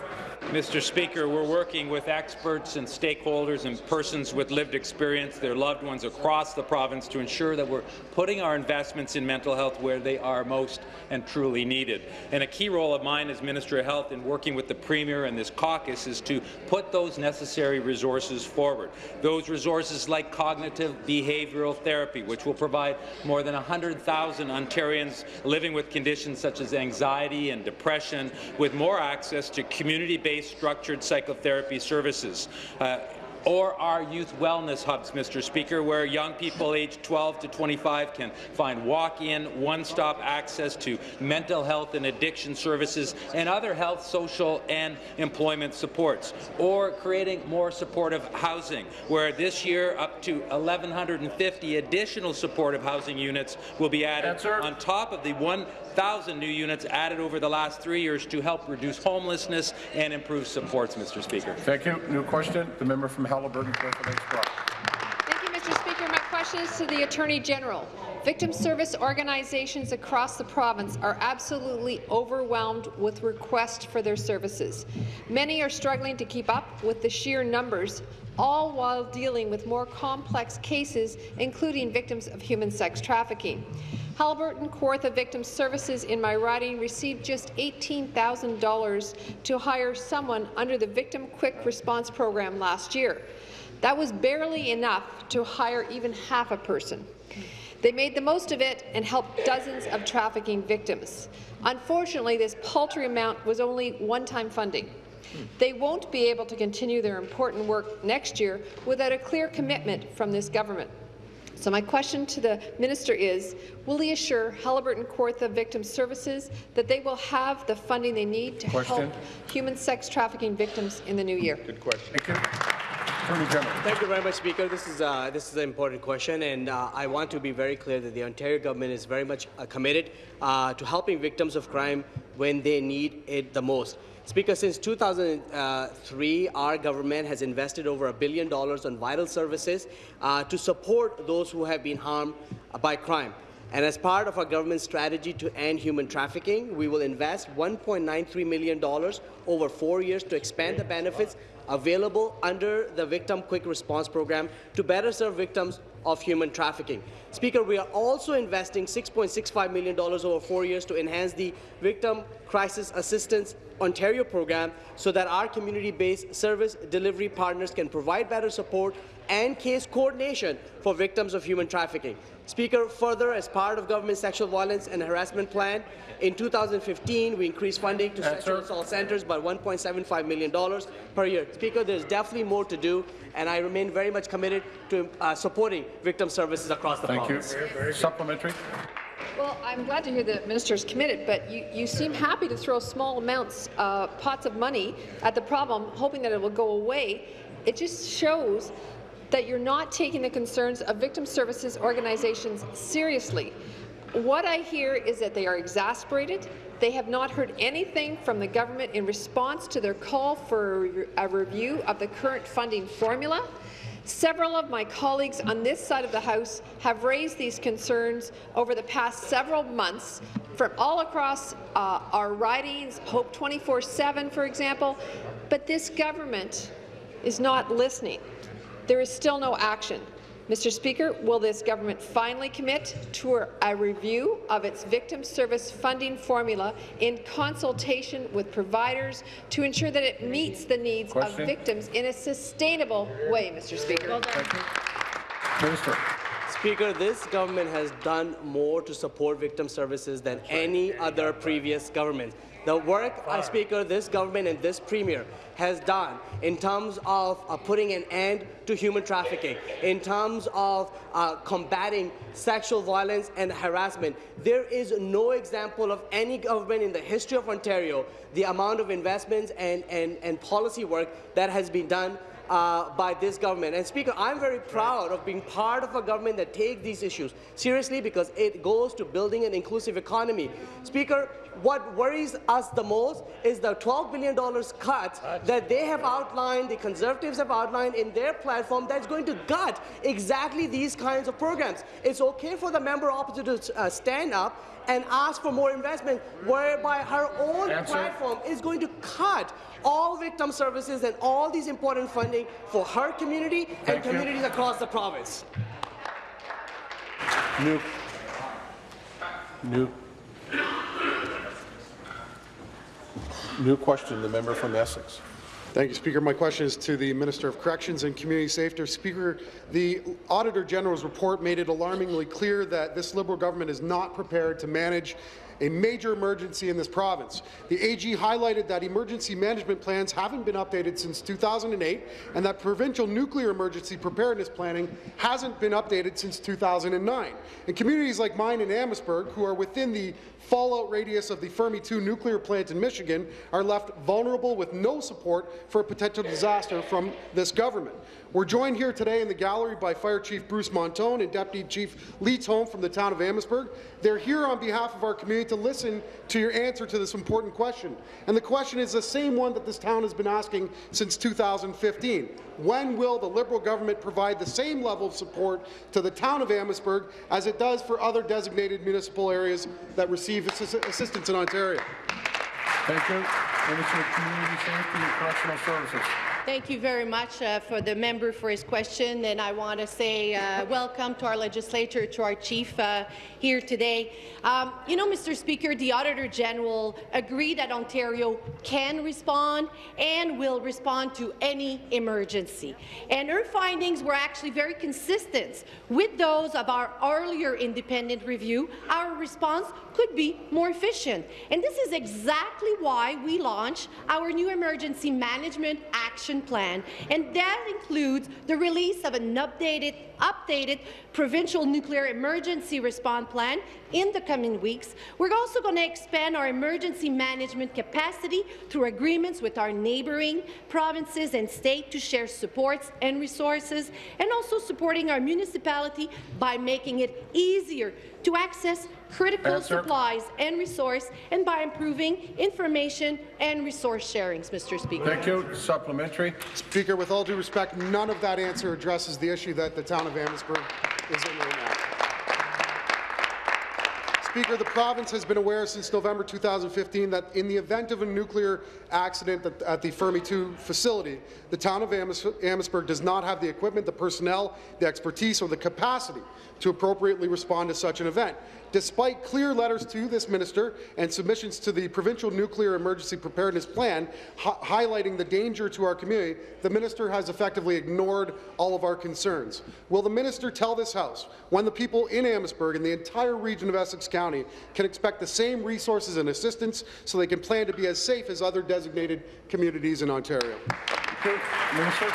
Mr. Speaker, we're working with experts and stakeholders and persons with lived experience, their loved ones across the province to ensure that we're putting our investments in mental health where they are most and truly needed. And a key role of mine as Minister of Health in working with the Premier and this caucus is to put those necessary resources forward. Those resources like cognitive behavioral therapy, which will provide more than 100,000 Ontarians living with conditions such as anxiety and depression with more access to community-based structured psychotherapy services. Uh, or our youth wellness hubs, Mr. Speaker, where young people aged 12 to 25 can find walk-in, one-stop access to mental health and addiction services and other health, social and employment supports. Or creating more supportive housing, where this year up to 1,150 additional supportive housing units will be added Answer. on top of the 1,000 new units added over the last three years to help reduce homelessness and improve supports, Mr. Speaker. Thank you. New question. The member from Haliburton, Kawartha Lakes Brock. Thank you, Mr. Speaker. My question is to the Attorney General. Victim service organizations across the province are absolutely overwhelmed with requests for their services. Many are struggling to keep up with the sheer numbers, all while dealing with more complex cases, including victims of human sex trafficking. Haliburton Kawartha Victim Services in my riding received just $18,000 to hire someone under the Victim Quick Response Program last year. That was barely enough to hire even half a person. They made the most of it and helped dozens of trafficking victims. Unfortunately, this paltry amount was only one-time funding. They won't be able to continue their important work next year without a clear commitment from this government. So my question to the minister is, will he assure Haliburton Kawartha Victim Services that they will have the funding they need to Question. help human sex trafficking victims in the new year? Good question. Thank you. Attorney General. Thank you very much, Speaker. This is uh, this is an important question, and uh, I want to be very clear that the Ontario government is very much uh, committed uh, to helping victims of crime when they need it the most. Speaker, since 2003, our government has invested over a billion dollars on vital services uh, to support those who have been harmed by crime. And as part of our government's strategy to end human trafficking, we will invest $1.93 million over four years to expand the benefits available under the Victim Quick Response Program to better serve victims of human trafficking. Speaker, we are also investing $6.65 million over four years to enhance the Victim Crisis Assistance Ontario program so that our community-based service delivery partners can provide better support and case coordination for victims of human trafficking. Speaker, further, as part of government sexual violence and harassment plan, in 2015, we increased funding to sexual assault centres by $1.75 million per year. Speaker, there's definitely more to do, and I remain very much committed to uh, supporting victim services across the Thank you. province. Supplementary. Well, I'm glad to hear the minister is committed, but you, you seem happy to throw small amounts, uh, pots of money at the problem, hoping that it will go away. It just shows that you're not taking the concerns of victim services organizations seriously. What I hear is that they are exasperated. They have not heard anything from the government in response to their call for a review of the current funding formula. Several of my colleagues on this side of the House have raised these concerns over the past several months from all across uh, our ridings, Hope 24-7, for example, but this government is not listening. There is still no action. Mr. Speaker, will this government finally commit to a review of its victim service funding formula in consultation with providers to ensure that it meets the needs Question. of victims in a sustainable way, Mr. Speaker? Minister. Speaker, this government has done more to support victim services than any other previous government. The work, uh, Speaker, this government and this Premier has done in terms of uh, putting an end to human trafficking, in terms of uh, combating sexual violence and harassment. There is no example of any government in the history of Ontario, the amount of investments and, and, and policy work that has been done uh, by this government. And Speaker, I'm very proud of being part of a government that takes these issues seriously because it goes to building an inclusive economy. Speaker, what worries us the most is the $12 billion cut that they have outlined, the Conservatives have outlined in their platform that's going to gut exactly these kinds of programs. It's okay for the member opposite to uh, stand up and ask for more investment, whereby her own Answer. platform is going to cut all victim services and all these important funding for her community and Thank you. communities across the province. New. New. New question, the member from Essex. Thank you, Speaker. My question is to the Minister of Corrections and Community Safety. Speaker, the Auditor General's report made it alarmingly clear that this Liberal government is not prepared to manage a major emergency in this province. The AG highlighted that emergency management plans haven't been updated since 2008 and that provincial nuclear emergency preparedness planning hasn't been updated since 2009. And communities like mine in Amherstburg, who are within the fallout radius of the Fermi 2 nuclear plant in Michigan, are left vulnerable with no support for a potential disaster from this government. We're joined here today in the gallery by Fire Chief Bruce Montone and Deputy Chief Lee Tome from the town of Amherstburg. They're here on behalf of our community to listen to your answer to this important question. And the question is the same one that this town has been asking since 2015. When will the Liberal government provide the same level of support to the town of Amherstburg as it does for other designated municipal areas that receive assi- assistance in Ontario? Thank you. Minister of Community Safety and Correctional Services. Thank you very much uh, for the member for his question, and I want to say uh, welcome to our legislature, to our chief uh, here today. Um, you know, Mr. Speaker, the Auditor General agreed that Ontario can respond and will respond to any emergency. And her findings were actually very consistent with those of our earlier independent review. Our response could be more efficient. And this is exactly why we launched our new emergency management action plan, and that includes the release of an updated, updated provincial nuclear emergency response plan in the coming weeks. We're also going to expand our emergency management capacity through agreements with our neighbouring provinces and state to share supports and resources, and also supporting our municipality by making it easier to access critical Answer. supplies and resource, and by improving information and resource sharings, Mr. Speaker. Thank you. Supplementary. Speaker, with all due respect, none of that answer addresses the issue that the town of Amherstburg is in right now. Speaker, the province has been aware since November 2015 that in the event of a nuclear accident at, at the Fermi 2 facility, the town of Amhers- Amherstburg does not have the equipment, the personnel, the expertise, or the capacity to appropriately respond to such an event. Despite clear letters to this minister and submissions to the Provincial Nuclear Emergency Preparedness Plan hi highlighting the danger to our community, the minister has effectively ignored all of our concerns. Will the minister tell this House when the people in Amherstburg and the entire region of Essex County can expect the same resources and assistance so they can plan to be as safe as other designated communities in Ontario? Minister.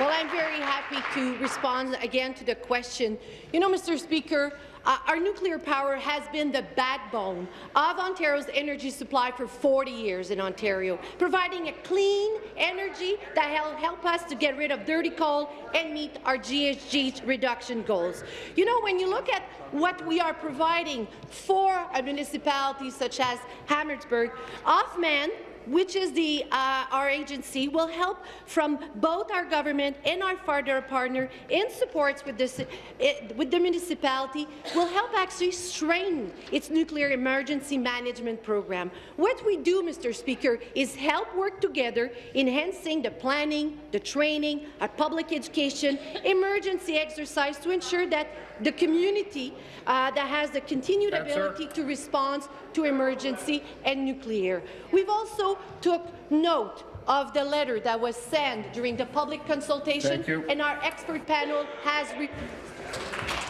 Well, I'm very happy to respond again to the question. You know, Mr. Speaker, Uh, our nuclear power has been the backbone of Ontario's energy supply for 40 years in Ontario, providing a clean energy that will help us to get rid of dirty coal and meet our GHG reduction goals. You know, when you look at what we are providing for a municipality such as Amherstburg, Offman which is the, uh, our agency, will help from both our government and our federal partner in supports with, this, it, with the municipality, will help actually strengthen its nuclear emergency management program. What we do, Mr. Speaker, is help work together, enhancing the planning, the training, our public education, emergency exercise to ensure that the community uh, that has the continued ability to respond to emergency and nuclear. We've also took note of the letter that was sent during the public consultation, and our expert panel has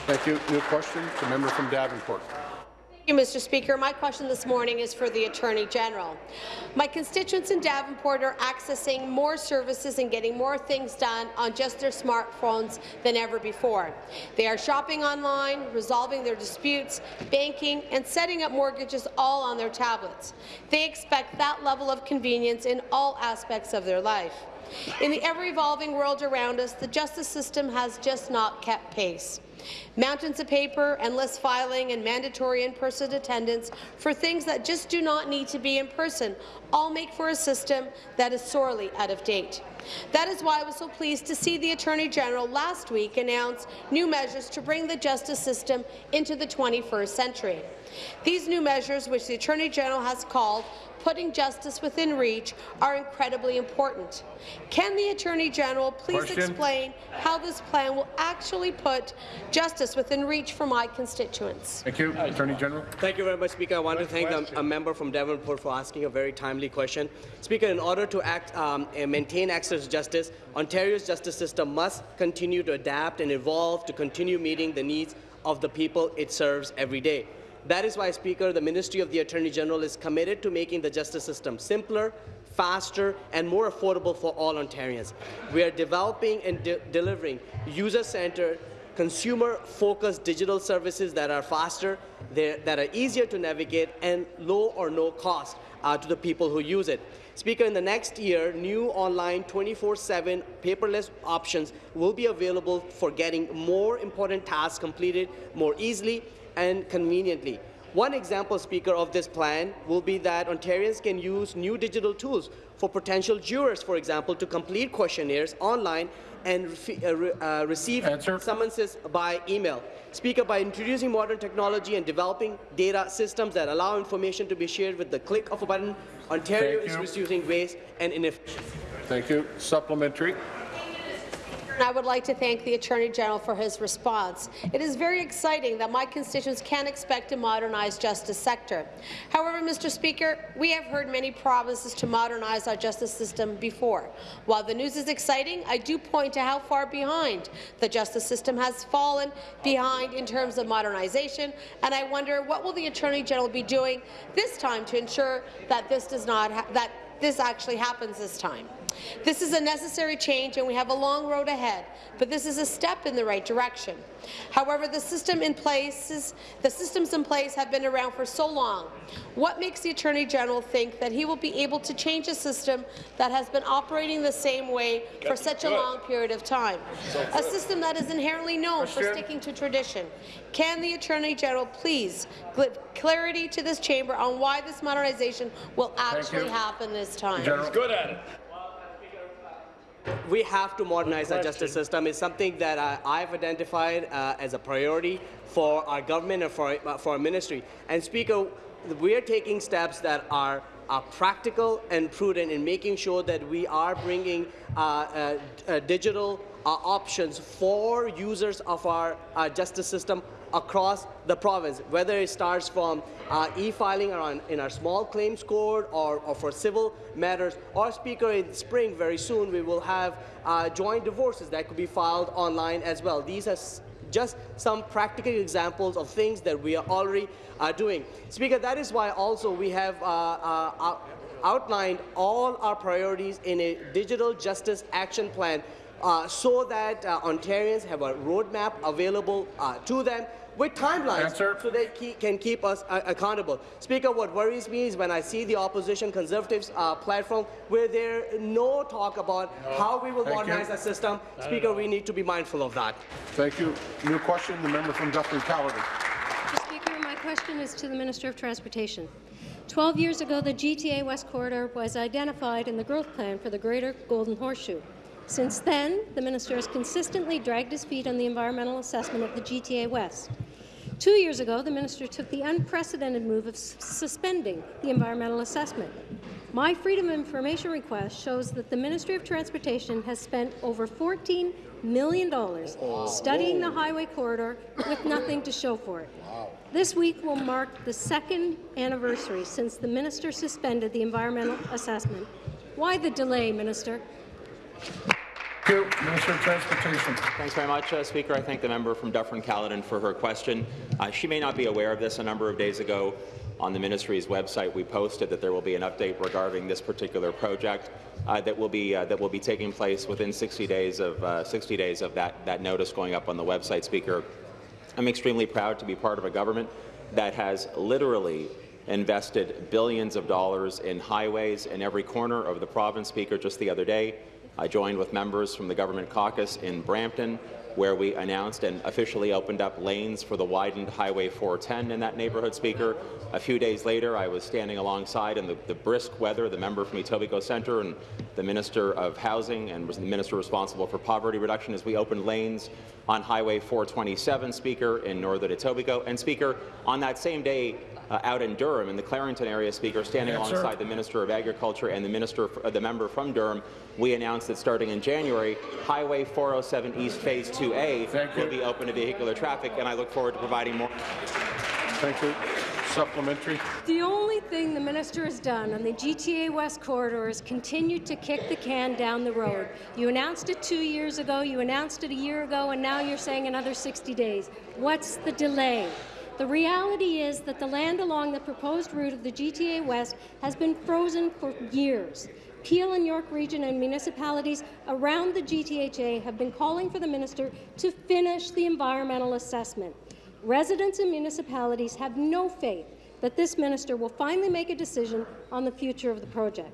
Thank you. New question, the member from Davenport. Thank you, Mr. Speaker. My question this morning is for the Attorney General. My constituents in Davenport are accessing more services and getting more things done on just their smartphones than ever before. They are shopping online, resolving their disputes, banking, and setting up mortgages all on their tablets. They expect that level of convenience in all aspects of their life. In the ever-evolving world around us, the justice system has just not kept pace. Mountains of paper, endless filing, and mandatory in-person attendance for things that just do not need to be in person all make for a system that is sorely out of date. That is why I was so pleased to see the Attorney General last week announce new measures to bring the justice system into the 21st century. These new measures, which the Attorney General has called putting justice within reach, are incredibly important. Can the Attorney General please Question. explain how this plan will actually put justice within reach for my constituents? Thank you. Attorney General. Thank you very much, Speaker. I want to thank a, a member from Davenport for asking a very timely question. Speaker, in order to act, um, and maintain access to justice, Ontario's justice system must continue to adapt and evolve to continue meeting the needs of the people it serves every day. That is why, Speaker, the Ministry of the Attorney General is committed to making the justice system simpler, faster, and more affordable for all Ontarians. We are developing and de delivering user-centered, consumer-focused digital services that are faster, that are easier to navigate, and low or no cost uh, to the people who use it. Speaker, in the next year, new online 24-7 paperless options will be available for getting more important tasks completed more easily and conveniently. One example, Speaker, of this plan will be that Ontarians can use new digital tools for potential jurors, for example, to complete questionnaires online and uh, re uh, receive Answer. summonses by email. Speaker, by introducing modern technology and developing data systems that allow information to be shared with the click of a button, Ontario Thank is you. reducing waste and inefficiency. Thank you. Supplementary. And I would like to thank the Attorney General for his response. It is very exciting that my constituents can expect a modernized justice sector. However, Mr. Speaker, we have heard many promises to modernize our justice system before. While the news is exciting, I do point to how far behind the justice system has fallen behind in terms of modernization, and I wonder what will the Attorney General be doing this time to ensure that this does not that this actually happens this time. This is a necessary change, and we have a long road ahead, but this is a step in the right direction. However, the system in place is, the systems in place have been around for so long. What makes the Attorney General think that he will be able to change a system that has been operating the same way for such a long period of time? A system that is inherently known for sticking to tradition. Can the Attorney General please give clarity to this chamber on why this modernization will actually happen this time? General. Good at it. We have to modernize our justice system. It's something that uh, I've identified uh, as a priority for our government and for, uh, for our ministry. And Speaker, we are taking steps that are, are practical and prudent in making sure that we are bringing uh, uh, uh, digital uh, options for users of our uh, justice system across the province, whether it starts from uh, e-filing in our small claims court or, or for civil matters, or Speaker, in spring very soon we will have uh, joint divorces that could be filed online as well. These are just some practical examples of things that we are already uh, doing. Speaker, that is why also we have uh, uh, out- outlined all our priorities in a digital justice action plan uh, so that uh, Ontarians have a roadmap available uh, to them with timelines Answer. so they ke- can keep us uh, accountable. Speaker, what worries me is when I see the opposition Conservatives uh, platform where there no talk about how we will Thank modernize you. the system. Speaker, we need to be mindful of that. Thank you. New question, the member from Dufferin-Caledon. Mr. Speaker, my question is to the Minister of Transportation. Twelve years ago, the GTA West Corridor was identified in the growth plan for the Greater Golden Horseshoe. Since then, the minister has consistently dragged his feet on the environmental assessment of the GTA West. Two years ago, the minister took the unprecedented move of suspending the environmental assessment. My Freedom of Information request shows that the Ministry of Transportation has spent over $14 million studying the highway corridor with nothing to show for it. This week will mark the second anniversary since the minister suspended the environmental assessment. Why the delay, Minister? Thank you. Minister of Transportation. Thanks very much, uh, Speaker. I thank the member from Dufferin-Caledon for her question. Uh, she may not be aware of this. A number of days ago, on the ministry's website, we posted that there will be an update regarding this particular project uh, that will be uh, that will be taking place within 60 days of uh, 60 days of that that notice going up on the website. Speaker, I'm extremely proud to be part of a government that has literally invested billions of dollars in highways in every corner of the province. Speaker, just the other day, I joined with members from the government caucus in Brampton, where we announced and officially opened up lanes for the widened Highway 410 in that neighbourhood, Speaker. A few days later, I was standing alongside in the, the brisk weather, the member from Etobicoke Centre and the Minister of Housing and was the Minister responsible for poverty reduction as we opened lanes on Highway 427, Speaker, in northern Etobicoke. And, Speaker, on that same day, uh, out in Durham, in the Clarington area, Speaker, standing Yes, sir. alongside the Minister of Agriculture and the Minister, uh, the member from Durham, we announced that starting in January, Highway 407 East Phase 2A will be open to vehicular traffic, and I look forward to providing more. Thank you. Supplementary. The only thing the minister has done on the GTA West corridor is continued to kick the can down the road. You announced it two years ago, you announced it a year ago, and now you're saying another 60 days. What's the delay? The reality is that the land along the proposed route of the GTA West has been frozen for years. Peel and York Region and municipalities around the GTHA have been calling for the minister to finish the environmental assessment. Residents and municipalities have no faith that this minister will finally make a decision on the future of the project.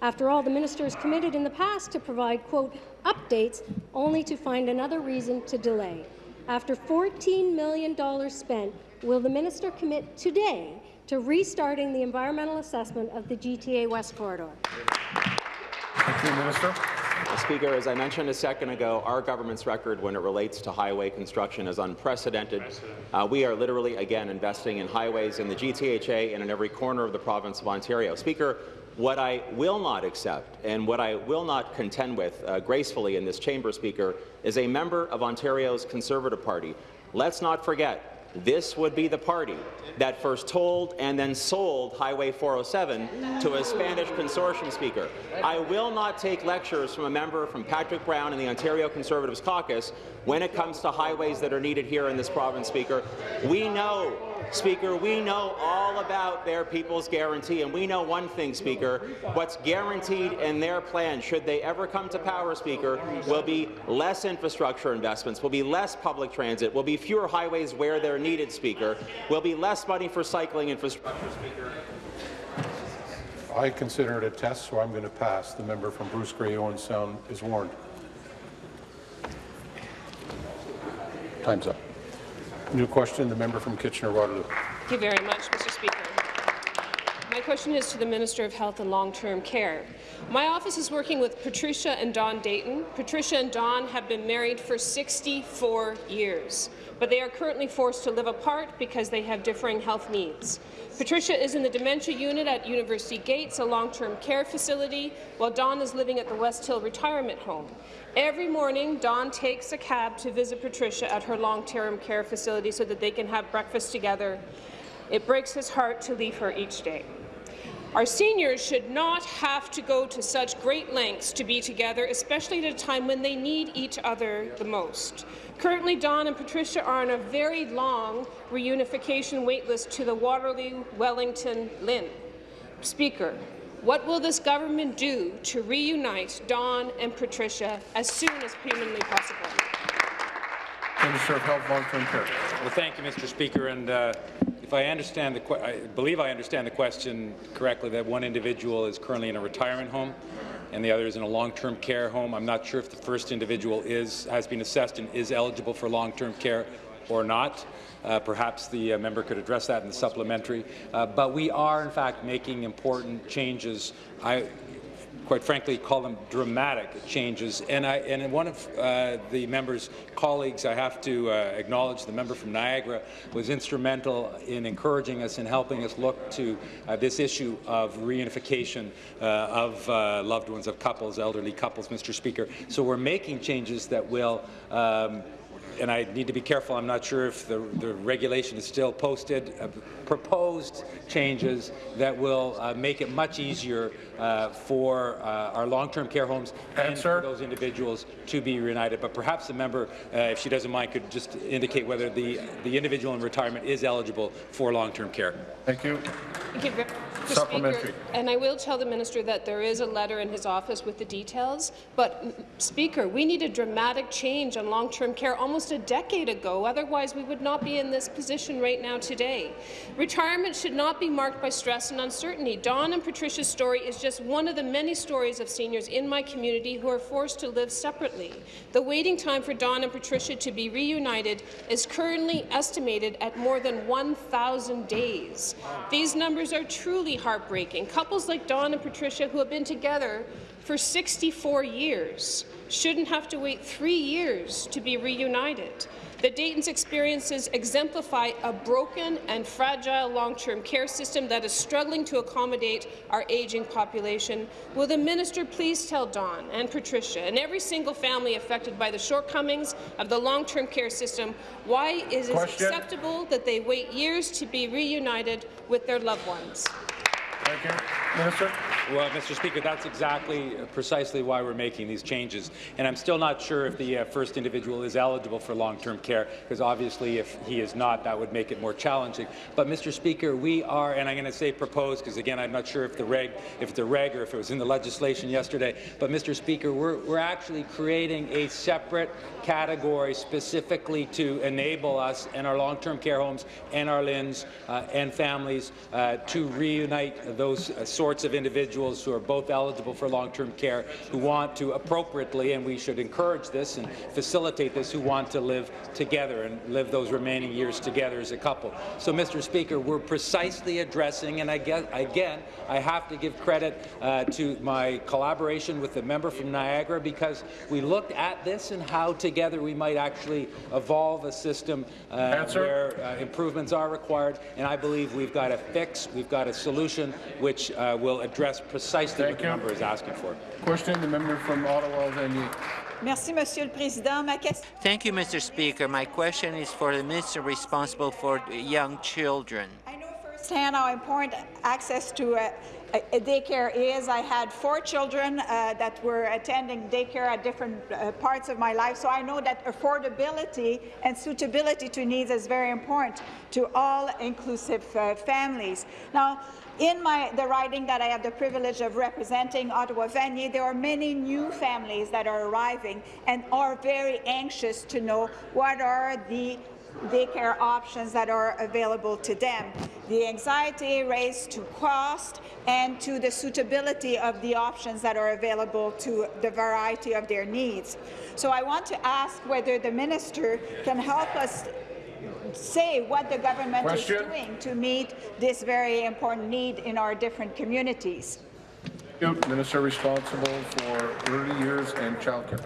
After all, the minister has committed in the past to provide, quote, updates, only to find another reason to delay. After $14 million spent, will the minister commit today to restarting the environmental assessment of the GTA West corridor? Thank you, Minister. Speaker, as I mentioned a second ago, our government's record when it relates to highway construction is unprecedented. Uh, we are literally, again, investing in highways in the GTHA and in every corner of the province of Ontario. Speaker, what I will not accept and what I will not contend with uh, gracefully in this chamber, Speaker, is a member of Ontario's Conservative Party. Let's not forget, this would be the party that first told and then sold Highway 407 to a Spanish consortium speaker. I will not take lectures from a member from Patrick Brown and the Ontario Conservatives caucus when it comes to highways that are needed here in this province, Speaker. We know, Speaker, we know all about their people's guarantee, and we know one thing, Speaker, what's guaranteed in their plan, should they ever come to power, Speaker, will be less infrastructure investments, will be less public transit, will be fewer highways where they're needed, Speaker, will be less money for cycling infrastructure, Speaker. I consider it a test, so I'm going to pass. The member from Bruce Grey Owen Sound is warned. Time's up. New question, the member from Kitchener-Waterloo. Thank you very much, Mr. Speaker. My question is to the Minister of Health and Long-Term Care. My office is working with Patricia and Don Dayton. Patricia and Don have been married for 64 years, but they are currently forced to live apart because they have differing health needs. Patricia is in the dementia unit at University Gates, a long-term care facility, while Don is living at the West Hill Retirement Home. Every morning, Don takes a cab to visit Patricia at her long-term care facility so that they can have breakfast together. It breaks his heart to leave her each day. Our seniors should not have to go to such great lengths to be together, especially at a time when they need each other the most. Currently, Don and Patricia are on a very long reunification waitlist to the Waterloo Wellington LHIN. Speaker, what will this government do to reunite Don and Patricia as soon as humanly possible? Minister of Health, Long-Term Care. Well, thank you, Mr. Speaker. And uh, if I understand the, que- I believe I understand the question correctly, that one individual is currently in a retirement home and the other is in a long-term care home. I'm not sure if the first individual is has been assessed and is eligible for long-term care or not. Uh, perhaps the uh, member could address that in the supplementary. Uh, but we are, in fact, making important changes. I, quite frankly, call them dramatic changes. And, I, and one of uh, the member's colleagues, I have to uh, acknowledge, the member from Niagara, was instrumental in encouraging us and helping us look to uh, this issue of reunification of loved ones, of couples, elderly couples, Mr. Speaker. So we're making changes that will um, and I need to be careful, I'm not sure if the, the regulation is still posted, uh, proposed changes that will uh, make it much easier uh, for uh, our long-term care homes and for those individuals to be reunited. But perhaps the member, uh, if she doesn't mind, could just indicate whether the, the individual in retirement is eligible for long-term care. Thank you. Thank you, Mr. Supplementary. Speaker. And I will tell the minister that there is a letter in his office with the details. But, Speaker, we need a dramatic change on long-term care almost a decade ago. Otherwise, we would not be in this position right now today. Retirement should not be marked by stress and uncertainty. Don and Patricia's story is just one of the many stories of seniors in my community who are forced to live separately. The waiting time for Don and Patricia to be reunited is currently estimated at more than 1,000 days. These numbers are truly heartbreaking. Couples like Don and Patricia, who have been together for 64 years, shouldn't have to wait three years to be reunited. The Dayton's experiences exemplify a broken and fragile long-term care system that is struggling to accommodate our aging population. Will the minister please tell Don and Patricia and every single family affected by the shortcomings of the long-term care system why is it acceptable that they wait years to be reunited with their loved ones? Thank you. Minister. Well, Mr. Speaker, that's exactly uh, precisely why we're making these changes. And I'm still not sure if the uh, first individual is eligible for long-term care, because obviously if he is not, that would make it more challenging. But, Mr. Speaker, we are, and I'm going to say proposed, because again, I'm not sure if the reg, if a reg or if it was in the legislation yesterday. But, Mr. Speaker, we're, we're actually creating a separate category specifically to enable us and our long-term care homes and our LHINs uh, and families uh, to reunite those uh, sorts of individuals who are both eligible for long-term care, who want to appropriately, and we should encourage this and facilitate this, who want to live together and live those remaining years together as a couple. So, Mr. Speaker, we're precisely addressing, and I guess, again, I have to give credit uh, to my collaboration with the member from Niagara because we looked at this and how together we might actually evolve a system uh, where uh, improvements are required, and I believe we've got a fix, we've got a solution which uh, will address precisely what the member is asking for. Question, the member from Ottawa, Vanier. Merci, Monsieur le Président. Ma question Thank you, Mr. Speaker. My question is for the minister responsible for young children. I know firsthand how important access to a, a, a daycare is. I had four children uh, that were attending daycare at different uh, parts of my life, so I know that affordability and suitability to needs is very important to all inclusive uh, families. Now, in my, the riding that I have the privilege of representing, Ottawa Vanier, there are many new families that are arriving and are very anxious to know what are the daycare options that are available to them. The anxiety raised to cost and to the suitability of the options that are available to the variety of their needs. So I want to ask whether the minister can help us say what the government Question. is doing to meet this very important need in our different communities. Minister responsible for early years and childcare.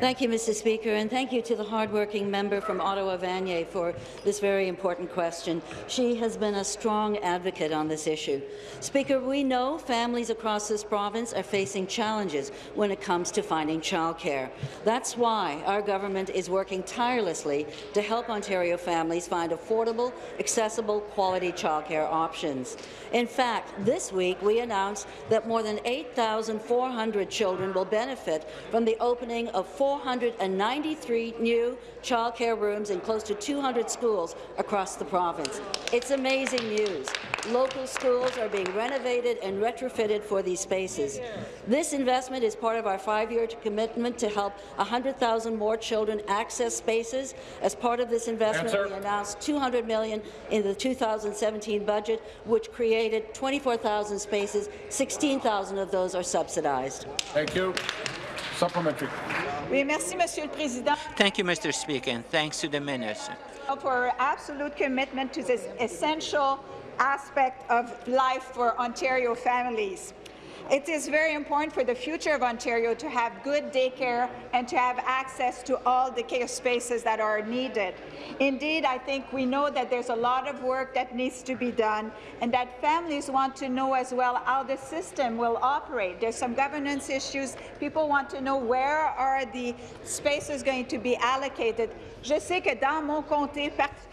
Thank you, Mr. Speaker, and thank you to the hardworking member from Ottawa Vanier for this very important question. She has been a strong advocate on this issue. Speaker, we know families across this province are facing challenges when it comes to finding childcare. That's why our government is working tirelessly to help Ontario families find affordable, accessible, quality childcare options. In fact, this week we announced that more than 8,400 children will benefit from the opening of 493 new childcare rooms in close to 200 schools across the province. It's amazing news. Local schools are being renovated and retrofitted for these spaces. This investment is part of our five-year commitment to help 100,000 more children access spaces. As part of this investment, Answer. we announced 200 million in the 2017 budget, which created 24,000 spaces. 16,000 of those are subsidized. Thank you. Supplementary. Oui, merci, Monsieur le Président. Thank you, Mr. Speaker, and thanks to the minister. for absolute commitment to this essential aspect of life for Ontario families. It is very important for the future of Ontario to have good daycare and to have access to all the care spaces that are needed. Indeed, I think we know that there's a lot of work that needs to be done and that families want to know as well how the system will operate. There's some governance issues. People want to know where are the spaces going to be allocated.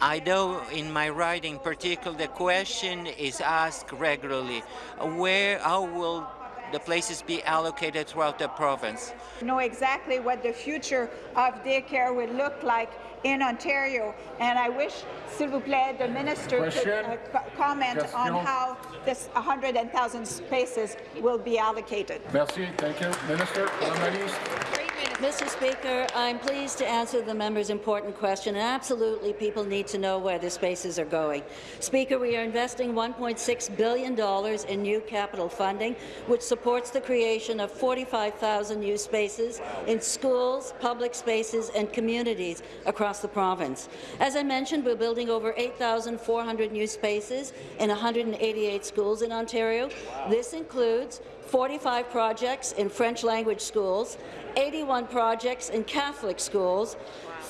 I know in my writing particular the question is asked regularly, where, how will the places be allocated throughout the province? know exactly what the future of daycare will look like in Ontario. And I wish, s'il vous plaît, the minister could uh, co- comment on how this 100,000 spaces will be allocated. Merci. Thank you. Minister, Madame la ministre. Mr. Speaker, I'm pleased to answer the member's important question, and absolutely people need to know where the spaces are going. Speaker, we are investing $1.6 billion in new capital funding, which supports the creation of 45,000 new spaces in schools, public spaces and communities across the province. As I mentioned, we're building over 8,400 new spaces in 188 schools in Ontario. This includes 45 projects in French language schools, 81 projects in Catholic schools,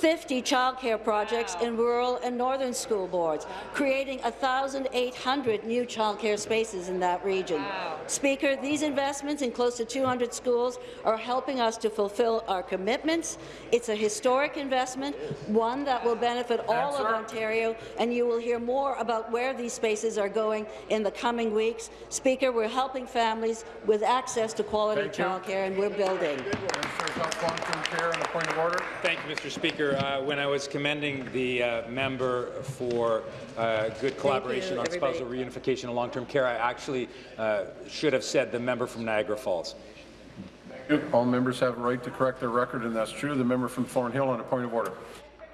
50 childcare projects in rural and northern school boards, creating 1,800 new childcare spaces in that region. Speaker, these investments in close to 200 schools are helping us to fulfill our commitments. It's a historic investment, one that will benefit all of Ontario, and you will hear more about where these spaces are going in the coming weeks. Speaker, we're helping families with access to quality childcare, and we're building. Minister of Long-Term Care and a point of order. Thank you, Mr. Speaker. Uh, when I was commending the uh, member for uh, good collaboration on spousal reunification and long-term care, I actually uh, should have said the member from Niagara Falls. All members have a right to correct their record, and that's true. The member from Thornhill on a point of order.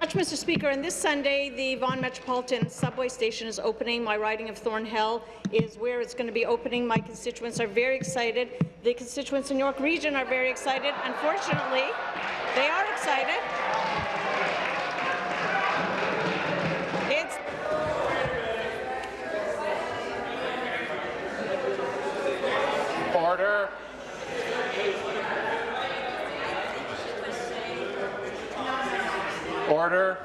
Much, Mr. Speaker, and this Sunday, the Vaughan Metropolitan Subway Station is opening. My riding of Thornhill is where it's going to be opening. My constituents are very excited. The constituents in York Region are very excited. Unfortunately, they are excited. It's Order. Order.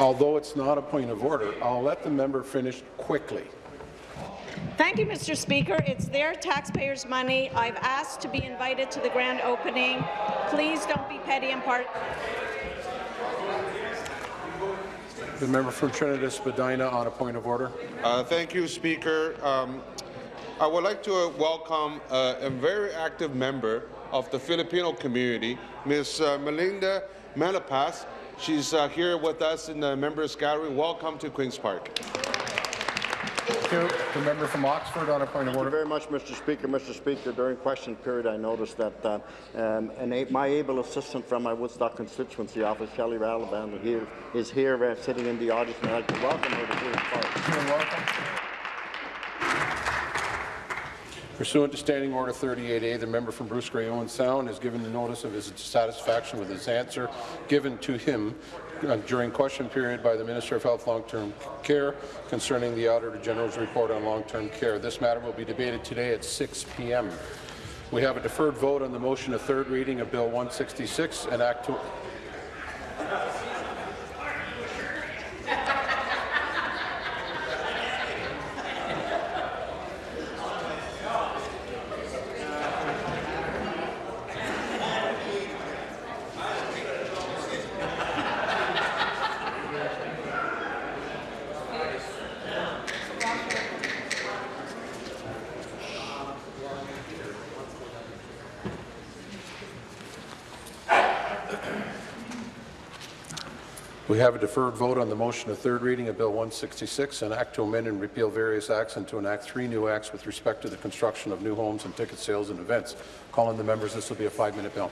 Although it's not a point of order, I'll let the member finish quickly. Thank you, Mr. Speaker. It's their taxpayers' money. I've asked to be invited to the grand opening. Please don't be petty and part. The member from Trinity Spadina on a point of order. Uh, thank you, Speaker. Um, I would like to uh, welcome uh, a very active member of the Filipino community, Ms. Uh, Melinda Malapas. She's uh, here with us in the members' gallery. Welcome to Queen's Park. Thank you. The member from Oxford on a point of Thank order. you very much, Mr. Speaker. Mr. Speaker, during question period, I noticed that uh, um, an a my able assistant from my Woodstock constituency office, Shelley Ralaband, here is here uh, sitting in the audience, and I'd like to welcome her to Queen's Park. You're welcome. Pursuant to Standing Order 38A, the member from Bruce Grey Owen Sound has given the notice of his dissatisfaction with his answer given to him Uh, during question period by the Minister of Health Long-Term Care concerning the Auditor General's report on long-term care. This matter will be debated today at 6 p.m. We have a deferred vote on the motion of third reading of Bill 166 and Act 2. We have a deferred vote on the motion of third reading of Bill 166, an act to amend and repeal various acts and to enact three new acts with respect to the construction of new homes and ticket sales and events. Calling the members, this will be a five-minute bill.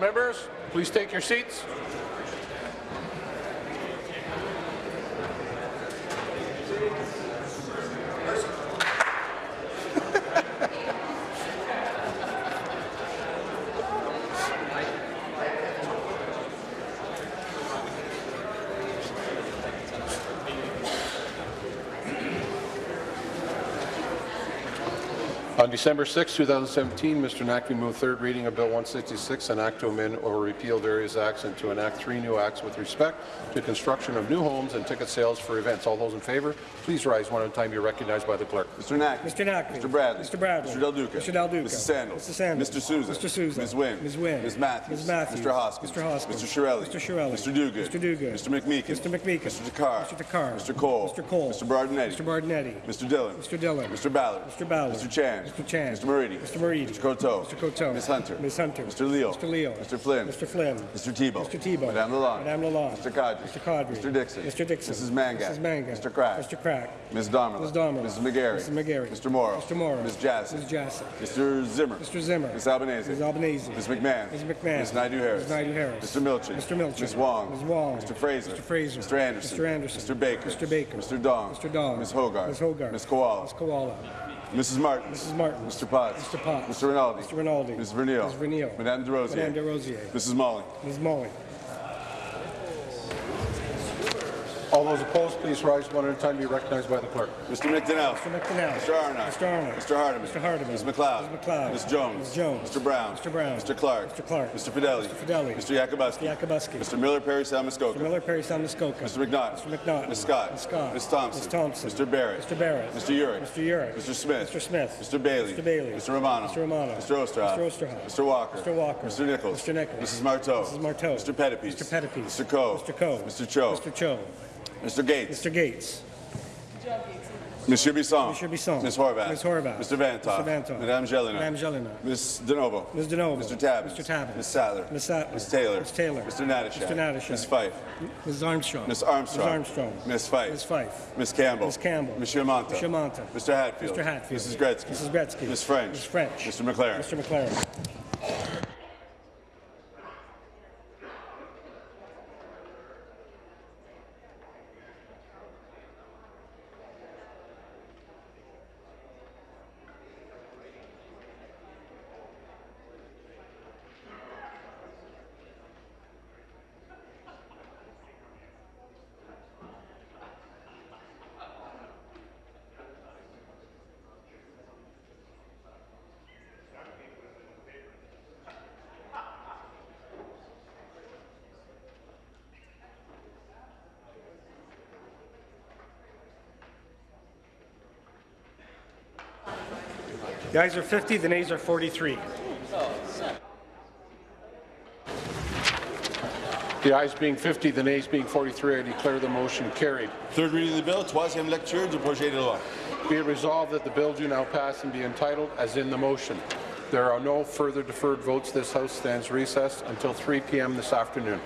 Members, please take your seats. December 6, 2017, Mr. Naqvi moved third reading of Bill 166, an act to amend or repeal various acts and to enact three new acts with respect to construction of new homes and ticket sales for events. All those in favour, please rise one at a time. You're recognized by the clerk. Mr. Knack. Mr. Knack. Mr. Bradley. Mr. Bradley. Mr. Del Duca. Mr. Del Duca. Mrs. Sandals. Mr. Sandals. Mr. Sousa. Mr. Sousa. Ms. Wynne. Ms. Wynne. Ms. Matthews. Ms. Matthews. Mr. Hoskins. Mr. Hoskins. Mr. Chiarelli. Mr. Chiarelli. Mr. Duguid. Mr. Duguid. Mr. McMeekin. Mr. McMeekin. Mr. Takhar. Mr. Takhar. Mr. Cole. Mr. Cole. Mr. Berardinetti. Mr. Berardinetti. Mr. Dhillon. Mr. Dhillon. Mr. Ballard. Mr. Ballard. Mr. Chan. Mr. Chan. Mr. Moridi. Mr. Moridi. Mr. Coteau. Mr. Coteau. Ms. Hunter. Ms. Hunter. Mr. Leal. Mr. Leal. Mr. Flynn. Mr. Flynn. Mr. Thibeault. Mr. Thibeault. Madame Lalonde. Madame Lalonde. Mr. Qaadri. Mr. Qaadri. Mr. Dickson. Mr. Dickson. Mrs. Mangat. Mrs. Mangat. Mr. Crack. Mr. Crack. Ms. Damerla. Ms. Damerla. Mrs. McGarry. Mrs. McGarry. Mr. Mauro. Mr. Mauro. Ms. Jassy. Ms. Jassy. Mr. Zimmer. Mr. Zimmer. Ms. Albanese. Ms. Albanese. Ms. McMahon. Ms. McMahon. Ms. Naidoo-Harris. Ms. Naidoo-Harris. Mr. Milczyn. Mr. Milczyn. Ms. Wong. Ms. Wong. Mr. Fraser. Mr. Fraser. Mr. Anderson. Mr. Anderson. Mr. Baker. Mr. Baker. Mr. Dong. Mr. Dong. Ms. Hoggarth. Ms. Hoggarth. Ms. Kiwala. Ms. Kiwala. Mrs. Martin. Mrs. Martin. Mr. Potts. Mr. Potts. Mr. Rinaldi. Mr. Rinaldi. Ms. Vernile. Ms. Vernile. Madame Des Rosiers. Madame Des Rosiers. Mrs. Malhi. Ms. Malhi. All those opposed, please rise one at a time. Be recognized by the clerk. Mr. McDonell. Mr. McDonell. Mr. Arnott. Mr. Arnott. Mr. Hardeman. Mr. Hardeman. Ms. MacLeod. Ms. MacLeod. Ms. Jones. Ms. Jones. Mr. Brown. Mr. Brown. Mr. Clark. Mr. Clark. Mr. Fedeli. Mr. Fedeli. Mr. Yakabuski. Mr. Yakabuski. Mr. Miller Perry Salmuskoka. Mr. Miller Perry Salmuskoka. Mr. McNaught. Mr. McNaught. Ms. Scott. Ms. Scott. Ms. Thompson. Ms. Thompson. Mr. Barrett. Mr. Barrett. Mr. Yurek. Mr. Yurek. Mr. Smith. Mr. Smith. Mr. Bailey. Mr. Bailey. Mr. Romano. Mr. Romano. Mr. Oosterhoff. Mr. Oosterhoff. Mr. Walker. Mr. Walker. Mr. Nicholls. Mr. Nicholls. Mrs. Martow. Mrs. Martow. Mr. Pettapiece. Mr. Pettapiece. Mr. Coe. Mr. Coe. Mr. Cho. Mr. Cho. Mr. Gates. Mr. Gates. Monsieur Bisson. Monsieur Bisson. Ms. Horwath. Ms. Horwath. Mr. Vanthof. Mr. Vanthof. Madame Gélinas. Madame Gélinas. Ms. DiNovo. Ms. DiNovo. Mr. Tabuns. Mr. Tabuns. Ms. Sattler. Ms. Sattler. Ms. Taylor. Ms. Taylor. Mr. Natyshak. Mr. Natyshak. Ms. Fife. Ms. Armstrong. Ms. Armstrong. Ms. Armstrong. Ms. Fife. Ms. Fife. Ms. Campbell. Ms. Campbell. Monsieur Mantha. Monsieur Mantha. Mr. Hatfield. Mr. Hatfield. Mrs. Gretzky. Mrs. Gretzky. Ms. French. Ms. French. Mr. McLaren. Mr. McLaren. The ayes are 50, the nays are 43. The ayes being 50, the nays being 43, I declare the motion carried. Third reading of the bill, troisième lecture du projet de loi. Be it resolved that the bill do now pass and be entitled as in the motion. There are no further deferred votes. This House stands recessed until 3 p.m. this afternoon.